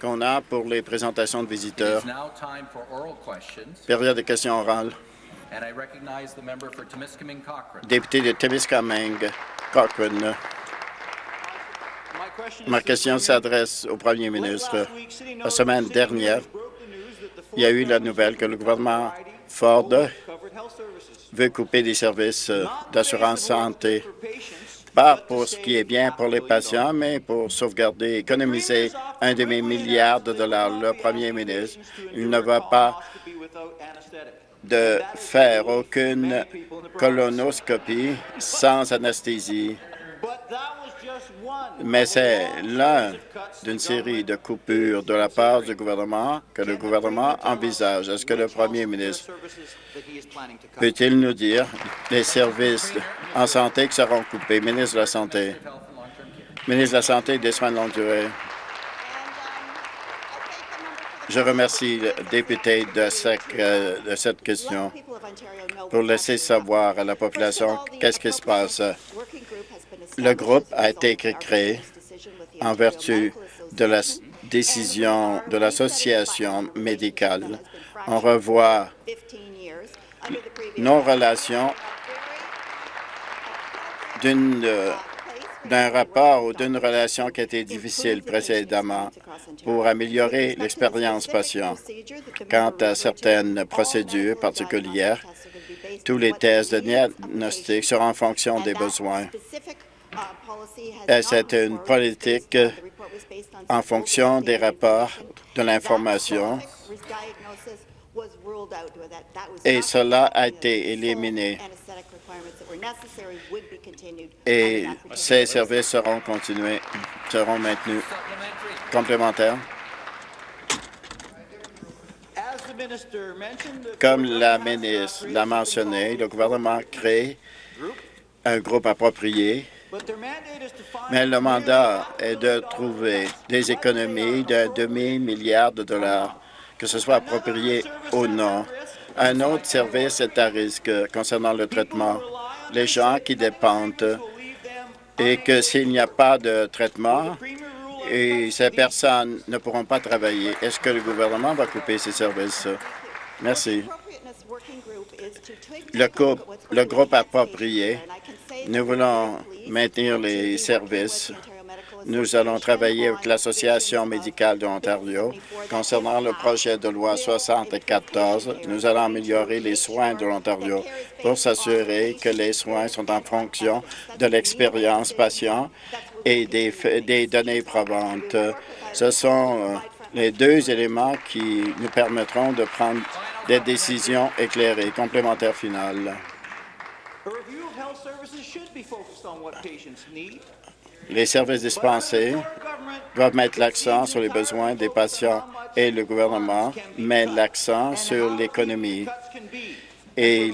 qu'on a pour les présentations de visiteurs. Période de questions orales. Député de Témiscamingue, Cochrane. Ma question s'adresse au premier ministre. La semaine dernière, il y a eu la nouvelle que le gouvernement Ford veut couper des services d'assurance santé pas pour ce qui est bien pour les patients, mais pour sauvegarder, économiser un demi-milliard de dollars. Le premier ministre, il ne va pas de faire aucune colonoscopie sans anesthésie. Mais c'est l'un d'une série de coupures de la part du gouvernement que le gouvernement envisage. Est-ce que le premier ministre peut-il nous dire les services en santé qui seront coupés? Ministre de la Santé. Ministre de la Santé et des soins de longue durée. Je remercie le député de, euh, de cette question pour laisser savoir à la population qu'est-ce qui se passe. Le groupe a été créé en vertu de la décision de l'association médicale. On revoit nos relations d'un rapport ou d'une relation qui été difficile précédemment pour améliorer l'expérience patient. Quant à certaines procédures particulières, tous les tests de diagnostic seront en fonction des besoins. C'est une politique en fonction des rapports de l'information et cela a été éliminé. Et ces services seront continués, seront maintenus. Complémentaire. Comme la ministre l'a mentionné, le gouvernement crée un groupe approprié, mais le mandat est de trouver des économies d'un demi-milliard de dollars, que ce soit approprié ou non. Un autre service est à risque concernant le traitement. Les gens qui dépendent et que s'il n'y a pas de traitement, et ces personnes ne pourront pas travailler. Est-ce que le gouvernement va couper ces services? Merci. Le le groupe approprié, nous voulons maintenir les services. Nous allons travailler avec l'Association médicale de l'Ontario concernant le projet de loi 74. Nous allons améliorer les soins de l'Ontario pour s'assurer que les soins sont en fonction de l'expérience patient et des, des données probantes. Ce sont euh, les deux éléments qui nous permettront de prendre des décisions éclairées. Complémentaire final. Les services dispensés doivent mettre l'accent sur les besoins des patients et le gouvernement met l'accent sur l'économie et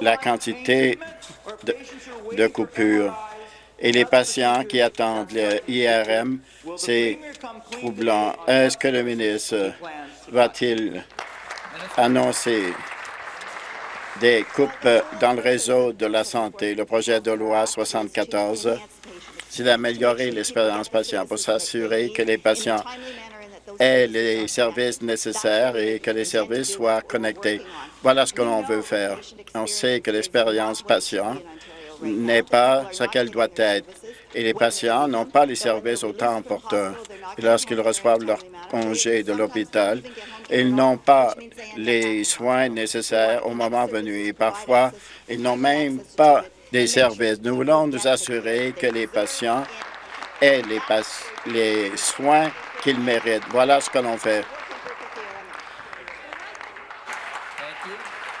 la, quantité de, de coupures et les patients qui attendent l'IRM, c'est troublant. Est-ce que le ministre va-t-il annoncer des coupes dans le réseau de la santé? Le projet de loi 74, c'est d'améliorer l'expérience patient pour s'assurer que les patients aient les services nécessaires et que les services soient connectés. Voilà ce que l'on veut faire. On sait que l'expérience patient n'est pas ce qu'elle doit être. Et les patients n'ont pas les services au temps opportun. Lorsqu'ils reçoivent leur congé de l'hôpital, ils n'ont pas les soins nécessaires au moment venu. Et parfois, ils n'ont même pas des services. Nous voulons nous assurer que les patients aient les soins qu'ils méritent. Voilà ce que l'on fait.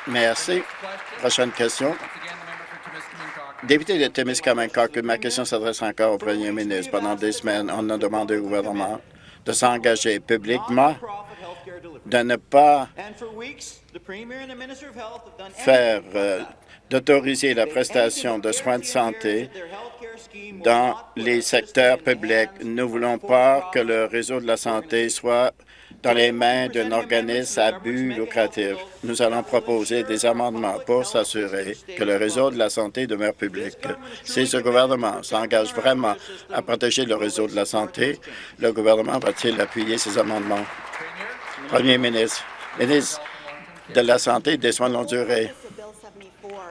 Merci. Prochaine question. Député de Témiscamingue, ma question s'adresse encore au premier ministre. Pendant des semaines, on a demandé au gouvernement de s'engager publiquement de ne pas faire euh, d'autoriser la prestation de soins de santé dans les secteurs publics. Nous ne voulons pas que le réseau de la santé soit dans les mains d'un organisme à but lucratif. Nous allons proposer des amendements pour s'assurer que le réseau de la santé demeure public. Si ce gouvernement s'engage vraiment à protéger le réseau de la santé, le gouvernement va-t-il appuyer ces amendements? Premier ministre, ministre de la Santé et des soins de longue durée,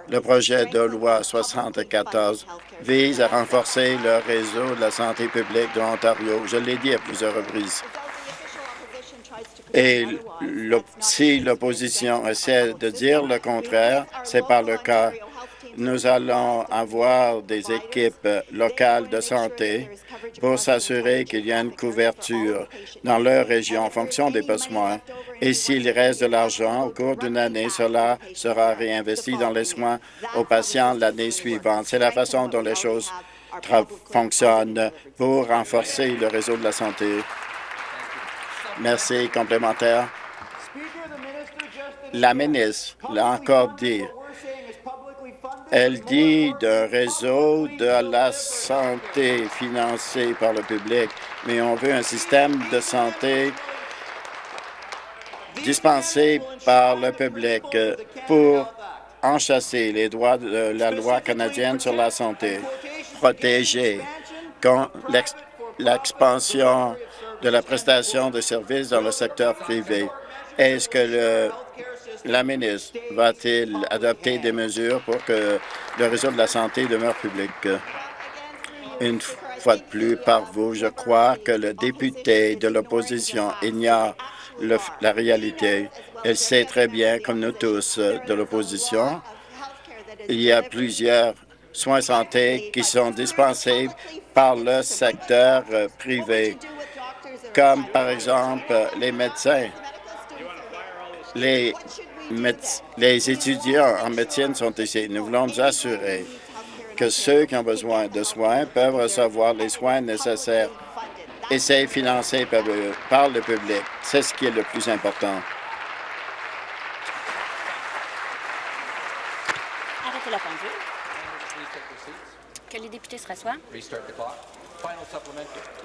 le projet de loi 74 vise à renforcer le réseau de la santé publique de l'Ontario. Je l'ai dit à plusieurs reprises. Et si l'opposition essaie de dire le contraire, c'est par le cas. Nous allons avoir des équipes locales de santé pour s'assurer qu'il y a une couverture dans leur région en fonction des besoins. Et s'il reste de l'argent au cours d'une année, cela sera réinvesti dans les soins aux patients l'année suivante. C'est la façon dont les choses fonctionnent pour renforcer le réseau de la santé. Merci. Complémentaire. La ministre l'a encore dit. Elle dit d'un réseau de la santé financé par le public, mais on veut un système de santé dispensé par le public pour enchasser les droits de la loi canadienne sur la santé, protéger l'expansion de la prestation de services dans le secteur privé. Est-ce que la ministre va-t-il adopter des mesures pour que le réseau de la santé demeure public? Une fois de plus, par vous, je crois que le député de l'opposition ignore la réalité. Elle sait très bien, comme nous tous de l'opposition, il y a plusieurs soins santé qui sont dispensés par le secteur privé comme par exemple les médecins. Les, les étudiants en médecine sont ici. Nous voulons nous assurer que ceux qui ont besoin de soins peuvent recevoir les soins nécessaires et c'est financé par le, par le public. C'est ce qui est le plus important. Arrêtez la pendule. Que les députés se rassoient.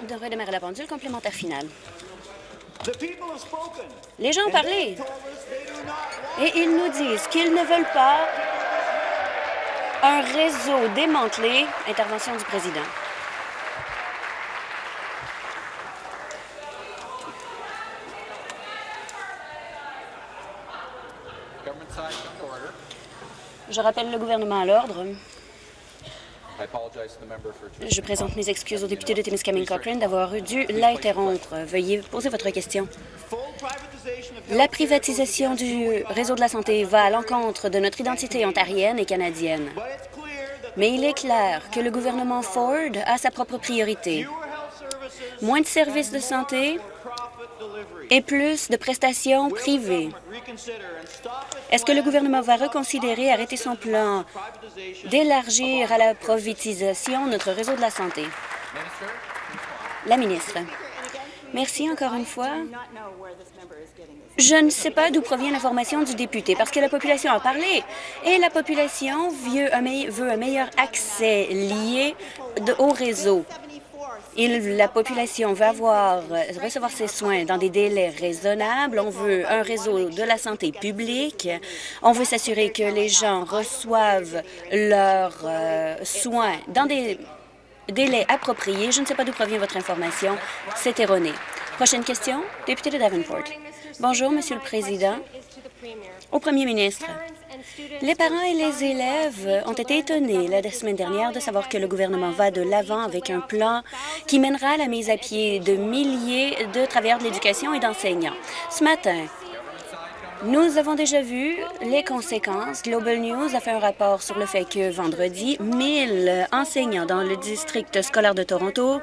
De redémarrer la pendule complémentaire finale. Les gens ont parlé et ils nous disent qu'ils ne veulent pas un réseau démantelé. Intervention du président. Je rappelle le gouvernement à l'ordre. Je présente mes excuses au député de Timiskaming Cochrane d'avoir dû l'interrompre. Veuillez poser votre question. La privatisation du réseau de la santé va à l'encontre de notre identité ontarienne et canadienne. Mais il est clair que le gouvernement Ford a sa propre priorité. Moins de services de santé et plus de prestations privées. Est-ce que le gouvernement va reconsidérer et arrêter son plan d'élargir à la privatisation notre réseau de la santé? La ministre. Merci encore une fois. Je ne sais pas d'où provient l'information du député, parce que la population a parlé, et la population veut un, meilleur accès lié au réseau la population va recevoir ses soins dans des délais raisonnables. On veut un réseau de la santé publique. On veut s'assurer que les gens reçoivent leurs euh, soins dans des délais appropriés. Je ne sais pas d'où provient votre information. C'est erroné. Prochaine question, député de Davenport. Bonjour, Monsieur le Président. Au Premier ministre, les parents et les élèves ont été étonnés la semaine dernière de savoir que le gouvernement va de l'avant avec un plan qui mènera à la mise à pied de milliers de travailleurs de l'éducation et d'enseignants. Ce matin, nous avons déjà vu les conséquences. Global News a fait un rapport sur le fait que vendredi, 1000 enseignants dans le district scolaire de Toronto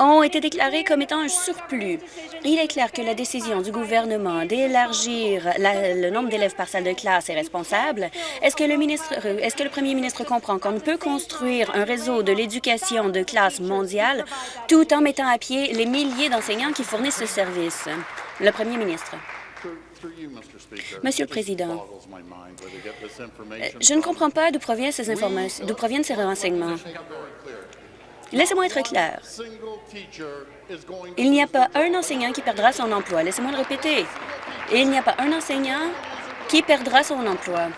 ont été déclarés comme étant un surplus. Il est clair que la décision du gouvernement d'élargir le nombre d'élèves par salle de classe est responsable. Est-ce que, le ministre, est-ce que le premier ministre comprend qu'on ne peut construire un réseau de l'éducation de classe mondiale tout en mettant à pied les milliers d'enseignants qui fournissent ce service? Le premier ministre. Monsieur le Président, je ne comprends pas d'où proviennent ces informations, d'où proviennent ces renseignements. Laissez-moi être clair. Il n'y a pas un enseignant qui perdra son emploi. Laissez-moi le répéter. il n'y a pas un enseignant qui perdra son emploi.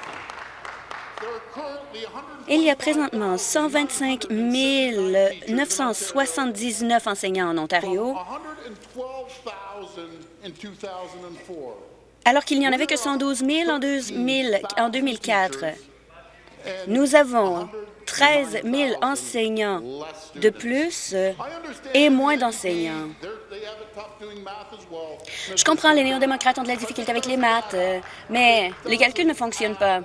Il y a présentement 125 979 enseignants en Ontario, alors qu'il n'y en avait que 112 000 en, 2004. Nous avons 13 000 enseignants de plus et moins d'enseignants. Je comprends, les néo-démocrates ont de la difficulté avec les maths, mais les calculs ne fonctionnent pas.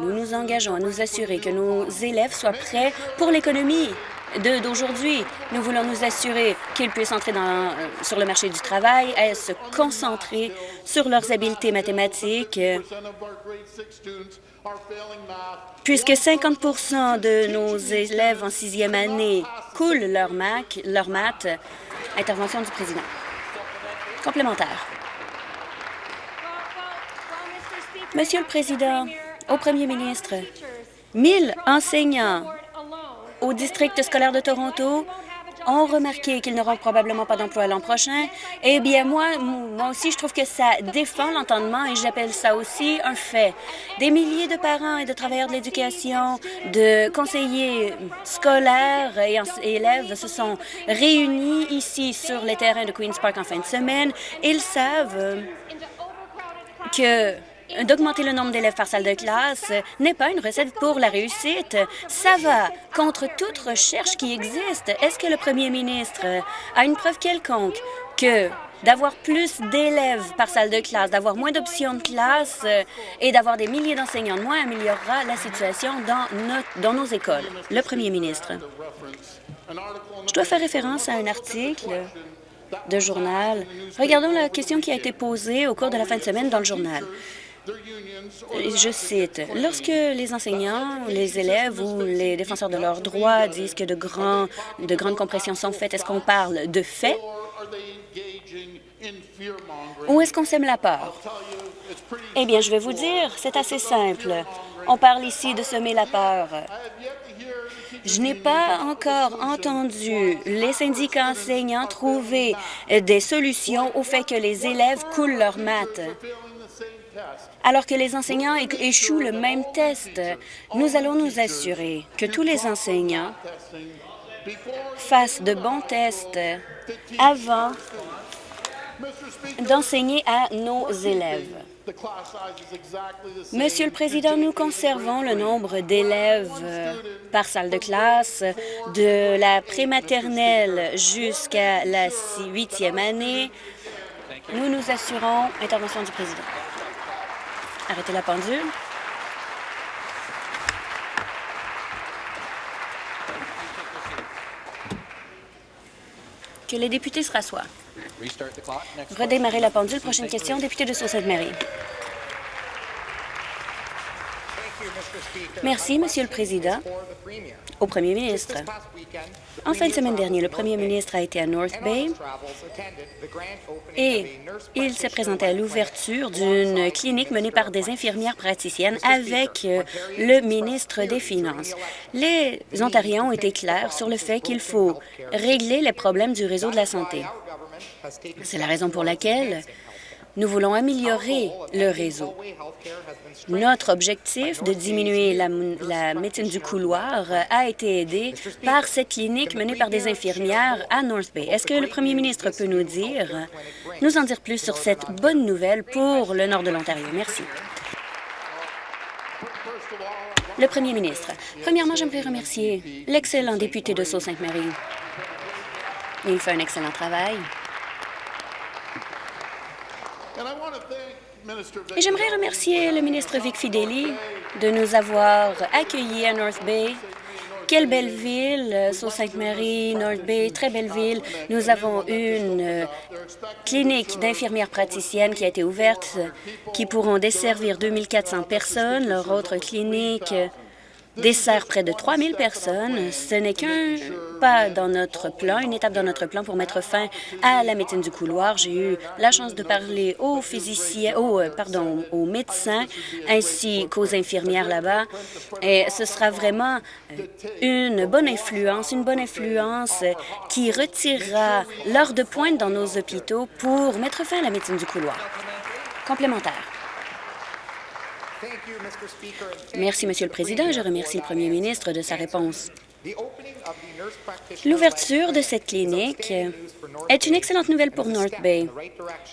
Nous nous engageons à nous assurer que nos élèves soient prêts pour l'économie d'aujourd'hui. Nous voulons nous assurer qu'ils puissent entrer dans, euh, sur le marché du travail, et se concentrer sur leurs habiletés mathématiques, puisque 50% de nos élèves en sixième année coulent leur, mac, maths. Intervention du président. Complémentaire. Monsieur le Président, au Premier ministre, 1000 enseignants au district scolaire de Toronto ont remarqué qu'ils n'auront probablement pas d'emploi l'an prochain, eh bien, moi, moi aussi, je trouve que ça défend l'entendement et j'appelle ça aussi un fait. Des milliers de parents et de travailleurs de l'éducation, de conseillers scolaires et élèves se sont réunis ici sur les terrains de Queen's Park en fin de semaine. Ils savent que d'augmenter le nombre d'élèves par salle de classe n'est pas une recette pour la réussite. Ça va contre toute recherche qui existe. Est-ce que le premier ministre a une preuve quelconque que d'avoir plus d'élèves par salle de classe, d'avoir moins d'options de classe et d'avoir des milliers d'enseignants de moins améliorera la situation dans, dans nos écoles? Le premier ministre. Je dois faire référence à un article de journal. Regardons la question qui a été posée au cours de la fin de semaine dans le journal. Je cite, « Lorsque les enseignants, les élèves ou les défenseurs de leurs droits disent que de, grands, de grandes compressions sont faites, est-ce qu'on parle de faits ou est-ce qu'on sème la peur? Eh bien, je vais vous dire, c'est assez simple. On parle ici de semer la peur. Je n'ai pas encore entendu les syndicats enseignants trouver des solutions au fait que les élèves coulent leurs maths alors que les enseignants échouent le même test. Nous allons nous assurer que tous les enseignants fassent de bons tests avant d'enseigner à nos élèves. Monsieur le Président, nous conservons le nombre d'élèves par salle de classe de la prématernelle jusqu'à la huitième année. Nous nous assurons... Intervention du Président. Arrêtez la pendule. Que les députés se rassoient. Redémarrer la pendule. Prochaine question, député de Sault-Sainte-Marie. Merci, Monsieur le Président. Au Premier ministre. En fin de semaine dernière, le Premier ministre a été à North Bay et il s'est présenté à l'ouverture d'une clinique menée par des infirmières praticiennes avec euh, le ministre des Finances. Les Ontariens ont été clairs sur le fait qu'il faut régler les problèmes du réseau de la santé. C'est la raison pour laquelle nous voulons améliorer le réseau. Notre objectif de diminuer la, médecine du couloir a été aidé par cette clinique menée par des infirmières à North Bay. Est-ce que le premier ministre peut nous dire, en dire plus sur cette bonne nouvelle pour le nord de l'Ontario? Merci. Le premier ministre. Premièrement, j'aimerais remercier l'excellent député de Sault-Sainte-Marie. Il fait un excellent travail. Et j'aimerais remercier le ministre Vic Fideli de nous avoir accueillis à North Bay Quelle belle ville, Sault Ste. Marie, North Bay, très belle ville. Nous avons une euh, clinique d'infirmières praticiennes qui a été ouverte, qui pourront desservir 2400 personnes. Leur autre clinique dessert près de 3 000 personnes. Ce n'est qu'un pas dans notre plan, une étape dans notre plan pour mettre fin à la médecine du couloir. J'ai eu la chance de parler aux physiciens, aux, euh, pardon, aux médecins ainsi qu'aux infirmières là-bas. Et ce sera vraiment euh, une bonne influence, une bonne influence qui retirera l'heure de pointe dans nos hôpitaux pour mettre fin à la médecine du couloir. Complémentaire. Merci, Monsieur le Président. Je remercie le Premier ministre de sa réponse. L'ouverture de cette clinique est une excellente nouvelle pour North Bay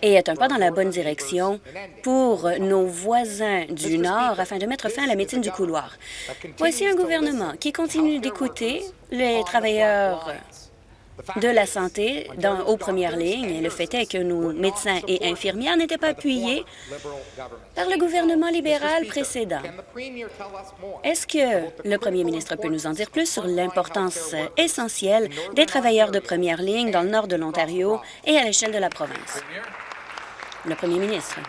et est un pas dans la bonne direction pour nos voisins du Nord afin de mettre fin à la médecine du couloir. Voici un gouvernement qui continue d'écouter les travailleurs de la santé dans, aux premières lignes. le fait est que nos médecins et infirmières n'étaient pas appuyés par le gouvernement libéral précédent. Est-ce que le premier ministre peut nous en dire plus sur l'importance essentielle des travailleurs de première ligne dans le nord de l'Ontario et à l'échelle de la province? Le premier ministre.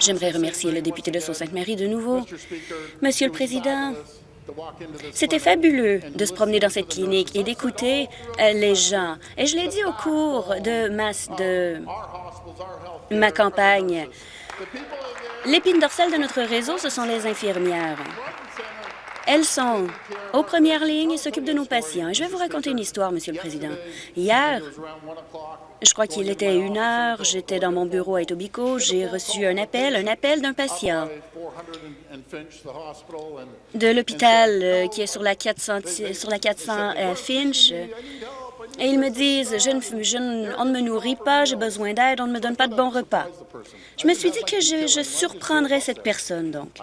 J'aimerais remercier le député de Sault-Sainte-Marie de nouveau. Monsieur le Président, c'était fabuleux de se promener dans cette clinique et d'écouter les gens. Et je l'ai dit au cours de ma, de ma campagne. L'épine dorsale de notre réseau, ce sont les infirmières. Elles sont aux premières lignes et s'occupent de nos patients. je vais vous raconter une histoire, Monsieur le Président. Hier, je crois qu'il était une heure, j'étais dans mon bureau à Etobicoke, j'ai reçu un appel, un appel d'un patient de l'hôpital euh, qui est sur la 400, sur la 400 euh, Finch. Et ils me disent, je on ne me nourrit pas, j'ai besoin d'aide, on ne me donne pas de bons repas. Je me suis dit que je, surprendrais cette personne, donc.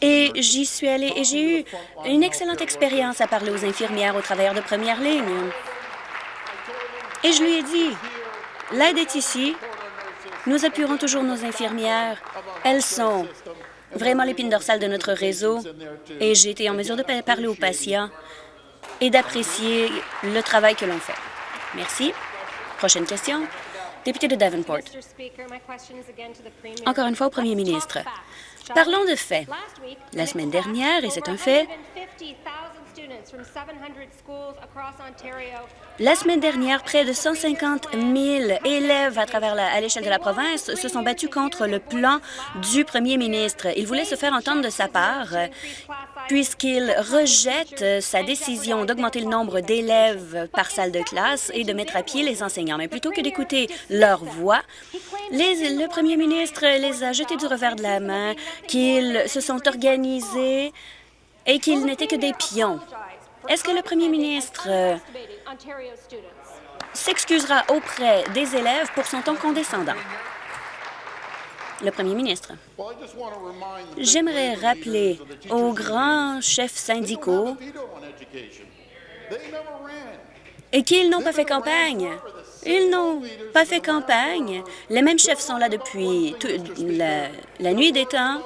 Et j'y suis allée et j'ai eu une excellente expérience à parler aux infirmières, aux travailleurs de première ligne. Et je lui ai dit, l'aide est ici, nous appuierons toujours nos infirmières, elles sont vraiment l'épine dorsale de notre réseau et j'ai été en mesure de parler aux patients et d'apprécier le travail que l'on fait. Merci. Prochaine question. Député de Davenport. Encore une fois au premier ministre. Parlons de faits. La semaine dernière, et c'est un fait, la semaine dernière, près de 150 000 élèves à travers à l'échelle de la province se sont battus contre le plan du premier ministre. Il voulait se faire entendre de sa part puisqu'il rejette sa décision d'augmenter le nombre d'élèves par salle de classe et de mettre à pied les enseignants. Mais plutôt que d'écouter leur voix, le premier ministre les a jetés du revers de la main, qu'ils se sont organisés et qu'ils n'étaient que des pions. Est-ce que le premier ministre euh, s'excusera auprès des élèves pour son ton condescendant? Le premier ministre. J'aimerais rappeler aux grands chefs syndicaux et qu'ils n'ont pas fait campagne. Ils n'ont pas fait campagne. Les mêmes chefs sont là depuis la, la nuit des temps.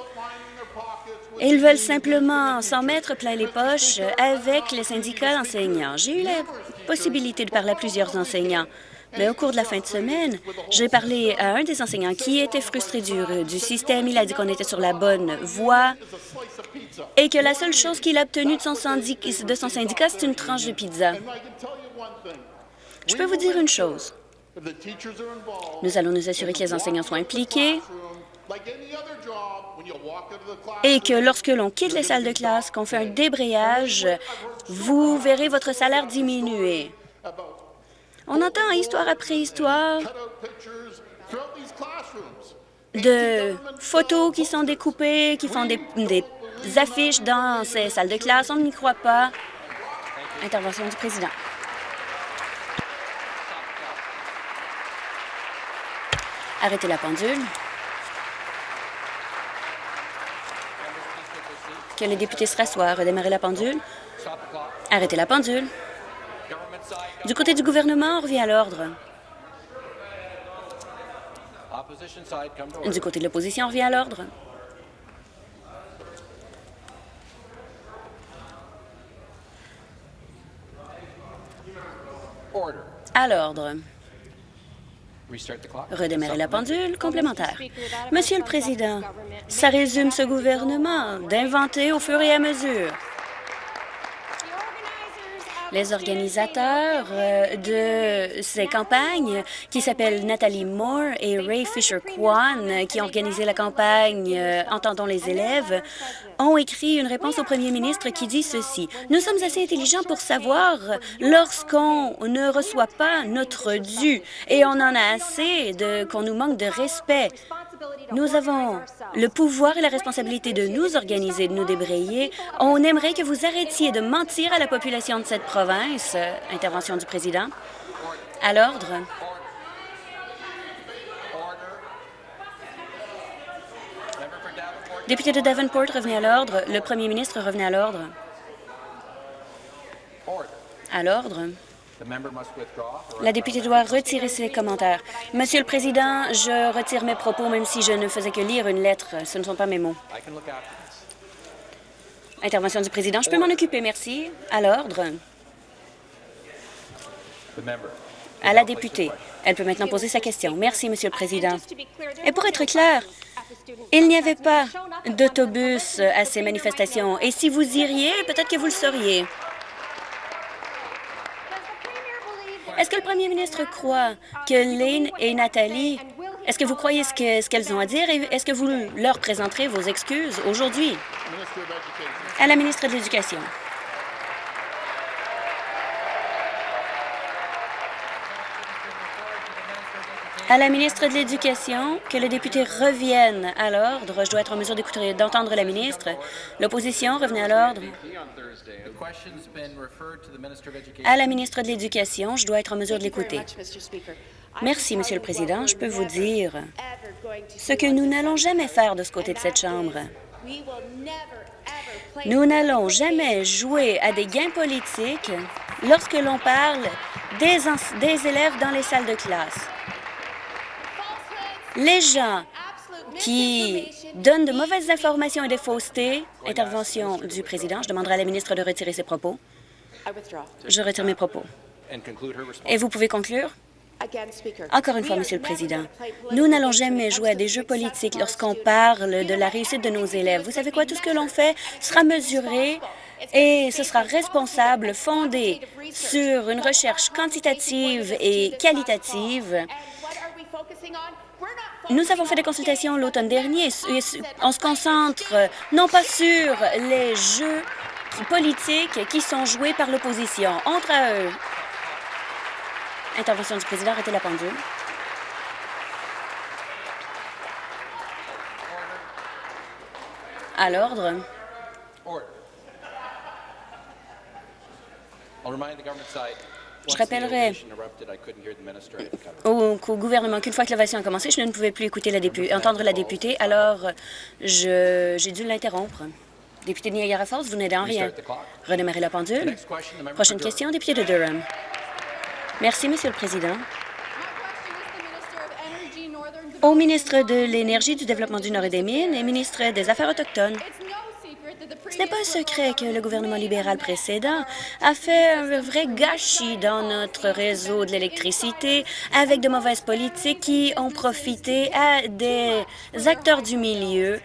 Ils veulent simplement s'en mettre plein les poches avec les syndicats d'enseignants. J'ai eu la possibilité de parler à plusieurs enseignants. Mais au cours de la fin de semaine, j'ai parlé à un des enseignants qui était frustré du, système. Il a dit qu'on était sur la bonne voie et que la seule chose qu'il a obtenue de son, de son syndicat, c'est une tranche de pizza. Je peux vous dire une chose. Nous allons nous assurer que les enseignants soient impliqués et que lorsque l'on quitte les salles de classe, qu'on fait un débrayage, vous verrez votre salaire diminuer. On entend histoire après histoire de photos qui sont découpées, qui font des, des affiches dans ces salles de classe. On n'y croit pas. Intervention du président. Arrêtez la pendule. que les députés se rassoient. Redémarrer la pendule. Arrêter la pendule. Du côté du gouvernement, on revient à l'ordre. Du côté de l'opposition, on revient à l'ordre. À l'ordre. Redémarrer la pendule complémentaire. Monsieur le Président, ça résume ce gouvernement d'inventer au fur et à mesure. Les organisateurs euh, de ces campagnes, qui s'appellent Nathalie Moore et Ray Fisher-Kwan, qui ont organisé la campagne euh, Entendons les élèves, ont écrit une réponse au premier ministre qui dit ceci. Nous sommes assez intelligents pour savoir lorsqu'on ne reçoit pas notre dû et on en a assez de qu'on nous manque de respect. Nous avons le pouvoir et la responsabilité de nous organiser, de nous débrayer. On aimerait que vous arrêtiez de mentir à la population de cette province. Intervention du président. À l'ordre. Député de Davenport, revenez à l'ordre. Le premier ministre, revenez à l'ordre. À l'ordre. La députée doit retirer ses commentaires. Monsieur le Président, je retire mes propos, même si je ne faisais que lire une lettre. Ce ne sont pas mes mots. Intervention du Président. Je peux m'en occuper, merci. À l'ordre. À la députée. Elle peut maintenant poser sa question. Merci, Monsieur le Président. Et pour être clair, il n'y avait pas d'autobus à ces manifestations. Et si vous iriez, peut-être que vous le sauriez. Est-ce que le premier ministre croit que Lynn et Nathalie, est-ce que vous croyez ce qu'elles ont à dire et est-ce que vous leur présenterez vos excuses aujourd'hui? À la ministre de l'Éducation. À la ministre de l'Éducation, que le député revienne à l'ordre. Je dois être en mesure d'entendre la ministre. L'opposition, revenez à l'ordre. À la ministre de l'Éducation, je dois être en mesure de l'écouter. Merci, Monsieur le Président. Je peux vous dire ce que nous n'allons jamais faire de ce côté de cette Chambre. Nous n'allons jamais jouer à des gains politiques lorsque l'on parle des, des élèves dans les salles de classe. Les gens qui donnent de mauvaises informations et des faussetés, intervention du président, je demanderai à la ministre de retirer ses propos. Je retire mes propos. Et vous pouvez conclure? Encore une fois, Monsieur le Président, nous n'allons jamais jouer à des jeux politiques lorsqu'on parle de la réussite de nos élèves. Vous savez quoi? Tout ce que l'on fait sera mesuré et ce sera responsable, fondé sur une recherche quantitative et qualitative nous avons fait des consultations l'automne dernier on se concentre euh, non pas sur les jeux politiques qui sont joués par l'opposition entre eux. Intervention du président, arrêtez la pendule. À l'ordre. Je rappellerai au, gouvernement qu'une fois que l'ovation a commencé, je ne pouvais plus écouter entendre la députée, alors j'ai dû l'interrompre. Député de Niagara Falls, vous n'aidez en rien. Redémarrer la pendule. Prochaine question, député de Durham. Merci, Monsieur le Président. Au ministre de l'Énergie, du Développement du Nord et des Mines et ministre des Affaires autochtones, ce n'est pas un secret que le gouvernement libéral précédent a fait un vrai gâchis dans notre réseau de l'électricité avec de mauvaises politiques qui ont profité à des acteurs du milieu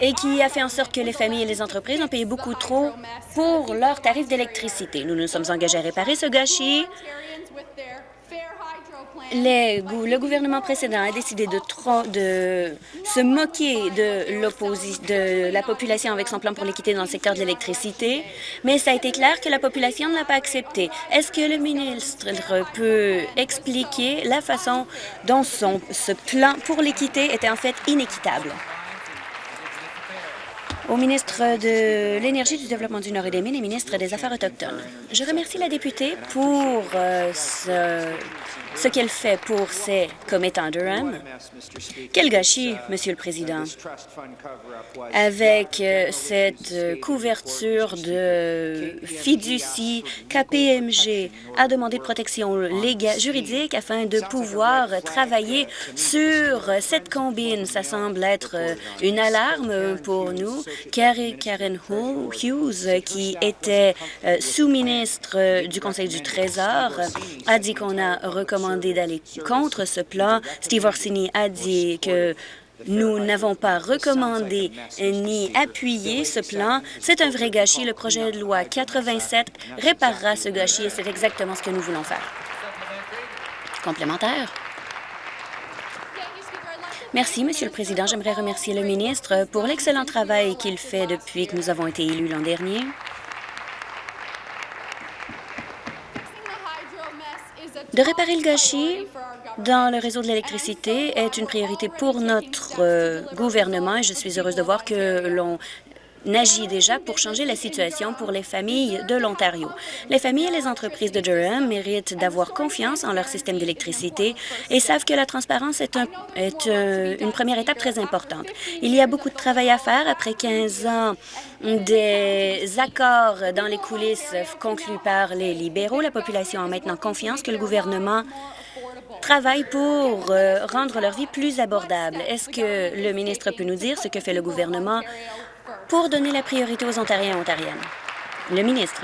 et qui a fait en sorte que les familles et les entreprises ont payé beaucoup trop pour leurs tarifs d'électricité. Nous nous sommes engagés à réparer ce gâchis le gouvernement précédent a décidé de, se moquer de, la population avec son plan pour l'équité dans le secteur de l'électricité, mais ça a été clair que la population ne l'a pas accepté. Est-ce que le ministre peut expliquer la façon dont ce plan pour l'équité était en fait inéquitable? Au ministre de l'Énergie, du Développement du Nord et des Mines et ministre des Affaires autochtones. Je remercie la députée pour euh, ce ce qu'elle fait pour ses commettants Durham. Quel gâchis, Monsieur le Président, avec euh, cette couverture de fiducie KPMG a demandé de protection légale, juridique afin de pouvoir travailler sur cette combine. Ça semble être euh, une alarme pour nous Karen Hughes, qui était euh, sous-ministre du Conseil du Trésor, a dit qu'on a recommandé d'aller contre ce plan. Steve Orsini a dit que nous n'avons pas recommandé ni appuyé ce plan. C'est un vrai gâchis. Le projet de loi 87 réparera ce gâchis et c'est exactement ce que nous voulons faire. Complémentaire. Merci, Monsieur le Président. J'aimerais remercier le ministre pour l'excellent travail qu'il fait depuis que nous avons été élus l'an dernier. De réparer le gâchis dans le réseau de l'électricité est une priorité pour notre euh, gouvernement et je suis heureuse de voir que l'on agit déjà pour changer la situation pour les familles de l'Ontario. Les familles et les entreprises de Durham méritent d'avoir confiance en leur système d'électricité et savent que la transparence est, euh, une première étape très importante. Il y a beaucoup de travail à faire après 15 ans des accords dans les coulisses conclus par les libéraux. La population a maintenant confiance que le gouvernement travaille pour euh, rendre leur vie plus abordable. Est-ce que le ministre peut nous dire ce que fait le gouvernement pour donner la priorité aux Ontariens et Ontariennes. Le ministre.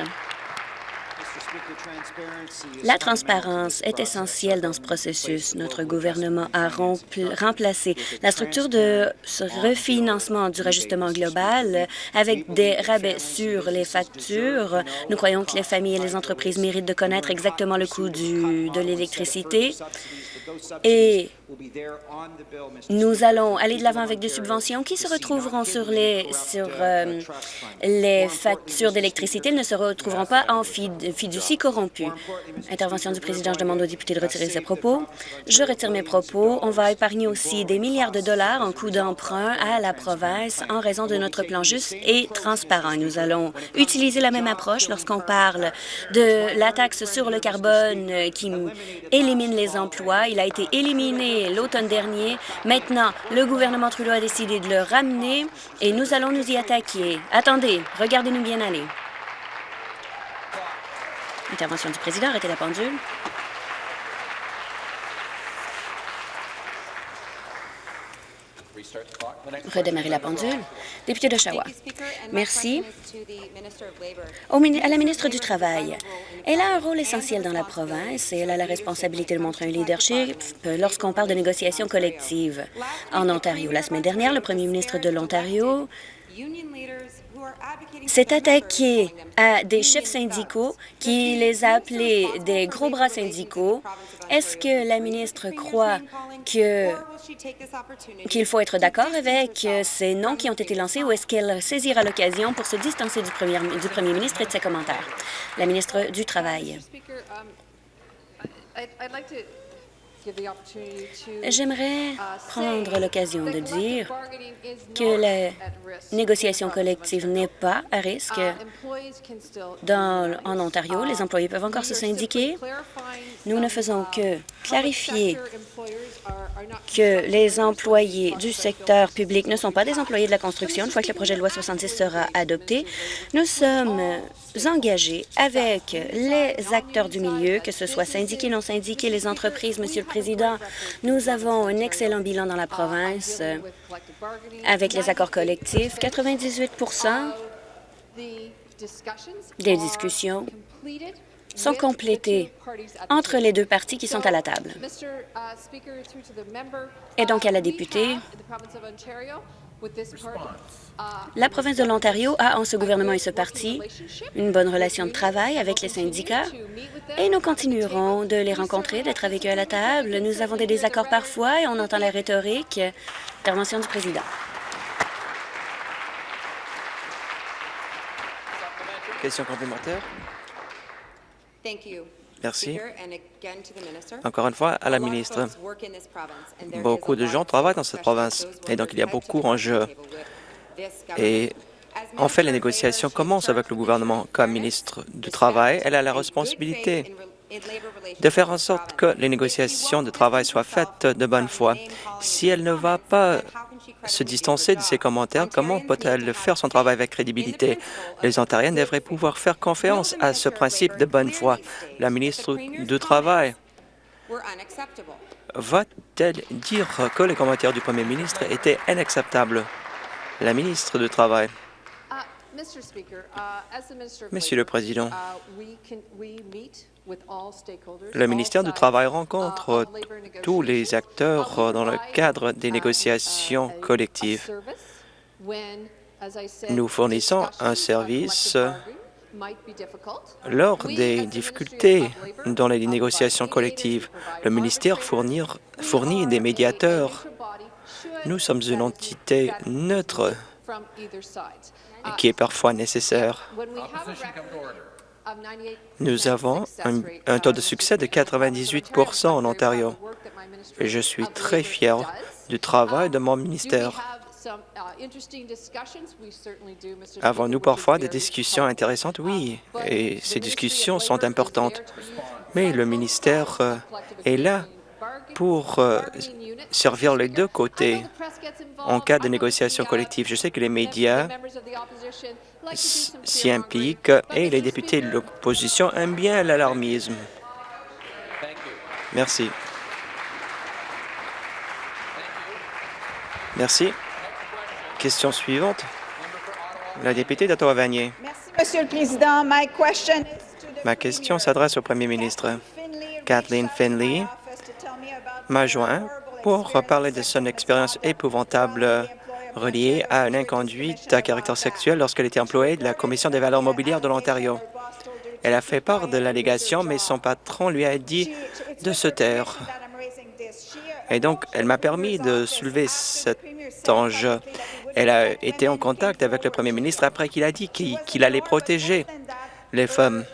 La transparence est essentielle dans ce processus. Notre gouvernement a remplacé la structure de ce refinancement du rajustement global avec des rabais sur les factures. Nous croyons que les familles et les entreprises méritent de connaître exactement le coût de l'électricité et nous allons aller de l'avant avec des subventions qui se retrouveront sur les, sur, euh, les factures d'électricité. Elles ne se retrouveront pas en fiducie corrompue. Intervention du président, je demande aux députés de retirer ses propos. Je retire mes propos. On va épargner aussi des milliards de dollars en coûts d'emprunt à la province en raison de notre plan juste et transparent. Nous allons utiliser la même approche lorsqu'on parle de la taxe sur le carbone qui élimine les emplois. Il a été éliminé l'automne dernier. Maintenant, le gouvernement Trudeau a décidé de le ramener et nous allons nous y attaquer. Attendez, regardez-nous bien aller. Intervention du président, arrêtez la pendule. Redémarrer la pendule. Député d'Oshawa. Merci. à la ministre du Travail. Elle a un rôle essentiel dans la province et elle a la responsabilité de montrer un leadership lorsqu'on parle de négociations collectives. En Ontario, la semaine dernière, le premier ministre de l'Ontario s'est attaqué à des chefs syndicaux qui les a appelés des gros bras syndicaux. Est-ce que la ministre croit qu'il faut être d'accord avec ces noms qui ont été lancés ou est-ce qu'elle saisira l'occasion pour se distancer du premier, du premier ministre et de ses commentaires? La ministre du Travail. J'aimerais prendre l'occasion de dire que la négociation collective n'est pas à risque. Dans, en Ontario, les employés peuvent encore se syndiquer. Nous ne faisons que clarifier que les employés du secteur public ne sont pas des employés de la construction. Une fois que le projet de loi 66 sera adopté, nous sommes engagés avec les acteurs du milieu, que ce soit syndiqués, non syndiqués, les entreprises, Monsieur le Président. Nous avons un excellent bilan dans la province avec les accords collectifs. 98% des discussions sont complétées entre les deux parties qui sont à la table. Et donc à la députée, la province de l'Ontario a, en ce gouvernement et ce parti, une bonne relation de travail avec les syndicats et nous continuerons de les rencontrer, d'être avec eux à la table. Nous avons des désaccords parfois et on entend la rhétorique. Intervention du président. Question complémentaire. Merci. Encore une fois, à la ministre. Beaucoup de gens travaillent dans cette province et donc il y a beaucoup en jeu. Et en fait, les négociations commencent avec le gouvernement. Comme ministre du Travail, elle a la responsabilité de faire en sorte que les négociations de travail soient faites de bonne foi. Si elle ne va pas se distancer de ses commentaires, comment peut-elle faire son travail avec crédibilité? Les Ontariens devraient pouvoir faire confiance à ce principe de bonne foi. La ministre du Travail va-t-elle dire que les commentaires du premier ministre étaient inacceptables? La ministre du Travail. Monsieur le Président, le ministère du Travail rencontre tous les acteurs dans le cadre des négociations collectives. Nous fournissons un service lors des difficultés dans les négociations collectives. Le ministère fournit des médiateurs. Nous sommes une entité neutre qui est parfois nécessaire. Nous avons un, taux de succès de 98% en Ontario et je suis très fier du travail de mon ministère. Avons-nous parfois des discussions intéressantes? Oui, et ces discussions sont importantes. Mais le ministère euh, est là pour euh, servir les deux côtés en cas de négociation collective. Je sais que les médias s'y impliquent et les députés de l'opposition aiment bien l'alarmisme. Merci. Merci. Question suivante. La députée d'Ottawa-Vanier. Merci, Monsieur le Président. Ma question s'adresse au Premier ministre. Kathleen Finley m'a joint pour parler de son expérience épouvantable reliée à une inconduite à caractère sexuel lorsqu'elle était employée de la Commission des valeurs mobilières de l'Ontario. Elle a fait part de l'allégation, mais son patron lui a dit de se taire. Et donc, elle m'a permis de soulever cet enjeu. Elle a été en contact avec le premier ministre après qu'il a dit qu'il allait protéger les femmes.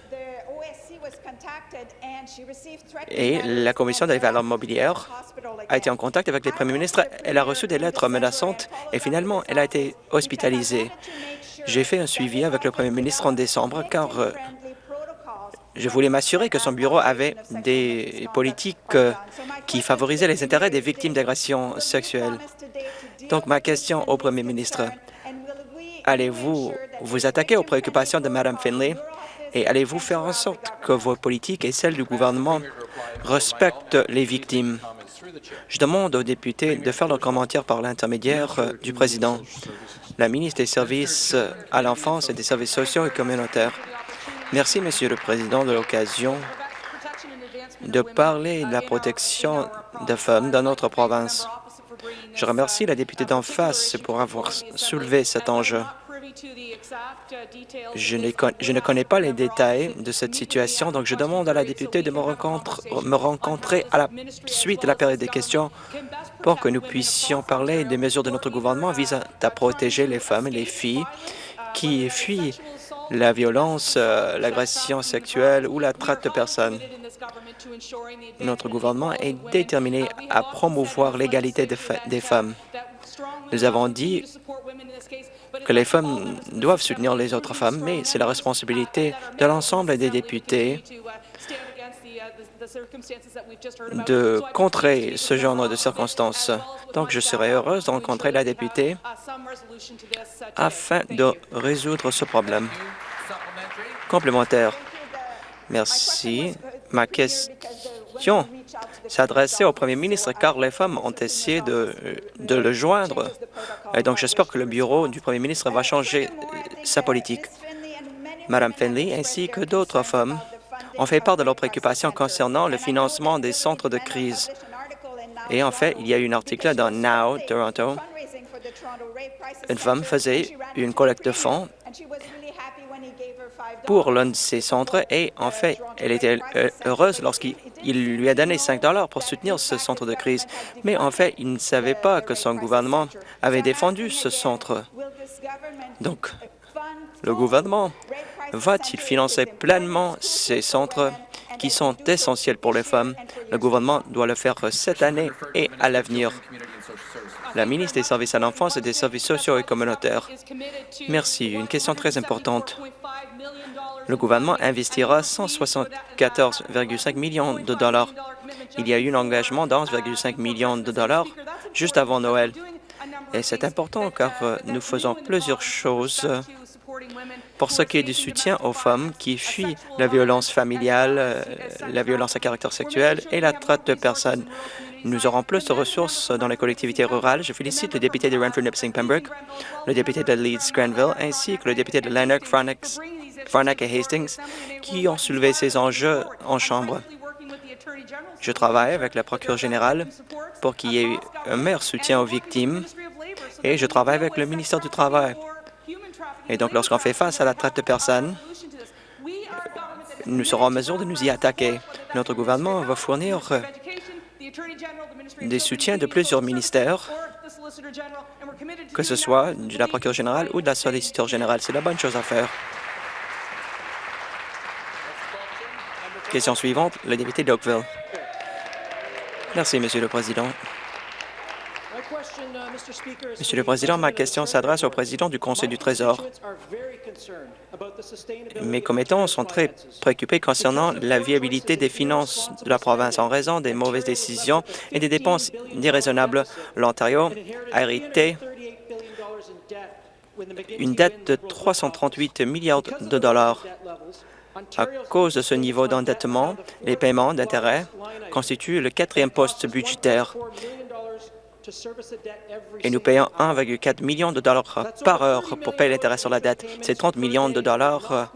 Et la Commission des valeurs mobilières a été en contact avec le Premier ministre. Elle a reçu des lettres menaçantes et finalement, elle a été hospitalisée. J'ai fait un suivi avec le Premier ministre en décembre car euh, je voulais m'assurer que son bureau avait des politiques euh, qui favorisaient les intérêts des victimes d'agressions sexuelles? Donc, ma question au Premier ministre, allez-vous vous attaquer aux préoccupations de Mme Finlay? Et allez-vous faire en sorte que vos politiques et celles du gouvernement respectent les victimes? Je demande aux députés de faire leurs commentaires par l'intermédiaire euh, du président. La ministre des Services à l'enfance et des services sociaux et communautaires. Merci, Monsieur le Président, de l'occasion de parler de la protection des femmes dans notre province. Je remercie la députée d'en face pour avoir soulevé cet enjeu. Je ne, connais pas les détails de cette situation, donc je demande à la députée de me, me rencontrer à la suite de la période des questions pour que nous puissions parler des mesures de notre gouvernement visant à protéger les femmes et les filles qui fuient la violence, euh, l'agression sexuelle ou la traite de personnes. Notre gouvernement est déterminé à promouvoir l'égalité des femmes. Nous avons dit que les femmes doivent soutenir les autres femmes, mais c'est la responsabilité de l'ensemble des députés de contrer ce genre de circonstances. Donc, je serai heureuse de rencontrer la députée afin de résoudre ce problème. Complémentaire. Merci. Ma question s'adressait au premier ministre car les femmes ont essayé de, le joindre. Et donc, j'espère que le bureau du premier ministre va changer sa politique. Madame Finley ainsi que d'autres femmes ont fait part de leurs préoccupations concernant le financement des centres de crise. Et en fait, il y a eu un article dans Now, Toronto. Une femme faisait une collecte de fonds pour l'un de ces centres et en fait, elle était euh, heureuse lorsqu'il lui a donné 5 dollars pour soutenir ce centre de crise. Mais en fait, il ne savait pas que son gouvernement avait défendu ce centre. Donc, le gouvernement va-t-il financer pleinement ces centres qui sont essentiels pour les femmes? Le gouvernement doit le faire cette année et à l'avenir. La ministre des Services à l'enfance et des services sociaux et communautaires. Merci. Une question très importante. Le gouvernement investira 174,5 millions de dollars. Il y a eu un engagement d'11,5 millions de dollars juste avant Noël. Et c'est important car euh, nous faisons plusieurs choses pour ce qui est du soutien aux femmes qui fuient la violence familiale, euh, la violence à caractère sexuel et la traite de personnes. Nous aurons plus de ressources dans les collectivités rurales. Je félicite le député de Renfrew Nipissing Pembroke, le député de Leeds Granville, ainsi que le député de Lanark, Farnack et Hastings, qui ont soulevé ces enjeux en Chambre. Je travaille avec la procureure générale pour qu'il y ait un meilleur soutien aux victimes et je travaille avec le ministère du Travail. Et donc, lorsqu'on fait face à la traite de personnes, nous serons en mesure de nous y attaquer. Notre gouvernement va fournir des soutiens de plusieurs ministères, que ce soit de la procureure générale ou de la solliciteur générale. C'est la bonne chose à faire. Question suivante, le député d'Oakville. Merci, Monsieur le Président. Monsieur le Président, ma question s'adresse au président du Conseil du Trésor. Mes commettants sont très préoccupés concernant la viabilité des finances de la province en raison des mauvaises décisions et des dépenses déraisonnables. L'Ontario a hérité une dette de 338 milliards de dollars. À cause de ce niveau d'endettement, les paiements d'intérêts constituent le quatrième poste budgétaire et nous payons 1,4 million de dollars par heure pour payer l'intérêt sur la dette. C'est 30 millions de dollars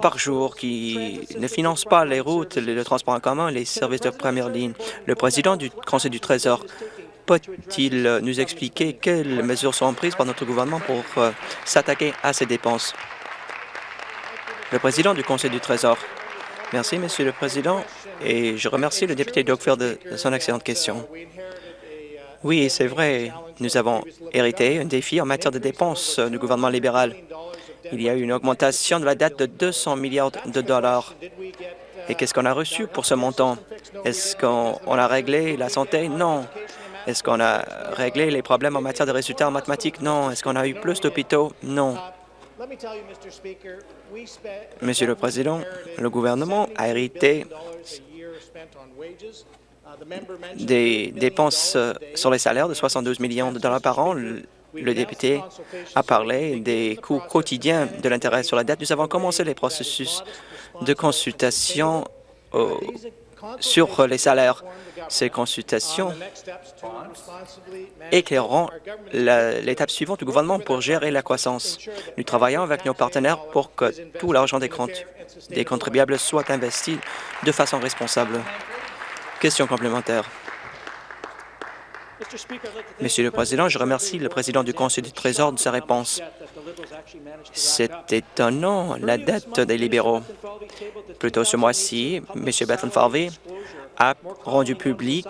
par jour qui ne financent pas les routes, le transport en commun, les services de première ligne. Le président du Conseil du Trésor peut-il nous expliquer quelles mesures sont prises par notre gouvernement pour euh, s'attaquer à ces dépenses? Le président du Conseil du Trésor. Merci, Monsieur le Président, et je remercie le député Dockfield de son excellente question. Oui, c'est vrai. Nous avons hérité un défi en matière de dépenses du gouvernement libéral. Il y a eu une augmentation de la dette de 200 milliards de dollars. Et qu'est-ce qu'on a reçu pour ce montant? Est-ce qu'on a réglé la santé? Non. Est-ce qu'on a réglé les problèmes en matière de résultats en mathématiques? Non. Est-ce qu'on a eu plus d'hôpitaux? Non. Monsieur le Président, le gouvernement a hérité des dépenses euh, sur les salaires de 72 millions de dollars par an. Le député a parlé des coûts quotidiens de l'intérêt sur la dette. Nous avons commencé les processus de consultation sur les salaires. Ces consultations éclaireront l'étape suivante du gouvernement pour gérer la croissance. Nous travaillons avec nos partenaires pour que tout l'argent des, contribuables soit investi de façon responsable. Question complémentaire. Monsieur le Président, je remercie le président du Conseil du Trésor de sa réponse. C'est étonnant, la dette des libéraux. Plus tôt ce mois-ci, M. Bethlen Farvey a rendu public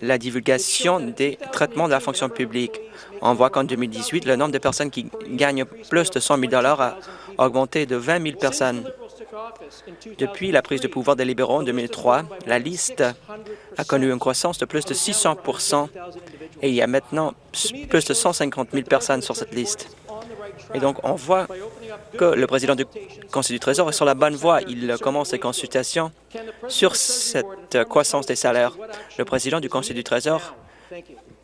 la divulgation des traitements de la fonction publique. On voit qu'en 2018, le nombre de personnes qui gagnent plus de 100 000 a augmenté de 20 000 personnes. Depuis la prise de pouvoir des libéraux en 2003, la liste a connu une croissance de plus de 600% et il y a maintenant plus de 150 000 personnes sur cette liste. Et donc, on voit que le président du Conseil du Trésor est sur la bonne voie. Il commence ses consultations sur cette croissance des salaires. Le président du Conseil du Trésor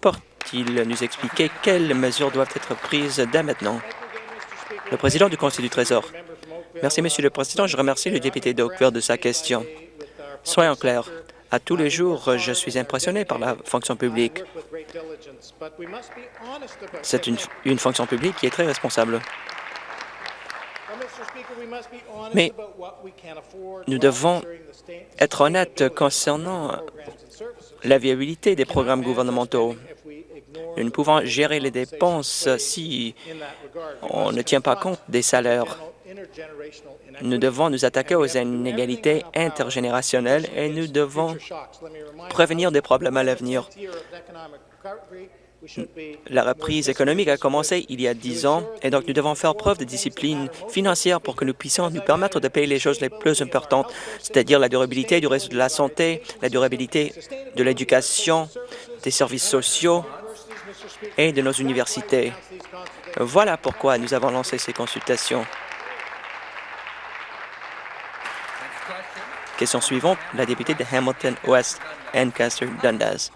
porte-t-il nous expliquer quelles mesures doivent être prises dès maintenant? Le président du Conseil du Trésor. Merci, Monsieur le Président. Je remercie le député d'Oakville de sa question. Soyons clairs. À tous les jours, je suis impressionné par la fonction publique. C'est une, une fonction publique qui est très responsable. Mais nous devons être honnêtes concernant la viabilité des programmes gouvernementaux. Nous ne pouvons gérer les dépenses si on ne tient pas compte des salaires. Nous devons nous attaquer aux inégalités intergénérationnelles et nous devons prévenir des problèmes à l'avenir. La reprise économique a commencé il y a dix ans et donc nous devons faire preuve de discipline financière pour que nous puissions nous permettre de payer les choses les plus importantes, c'est-à-dire la durabilité du réseau de la santé, la durabilité de l'éducation, des services sociaux et de nos universités. Voilà pourquoi nous avons lancé ces consultations. Question suivante, la députée de Hamilton West, Ancaster Dundas.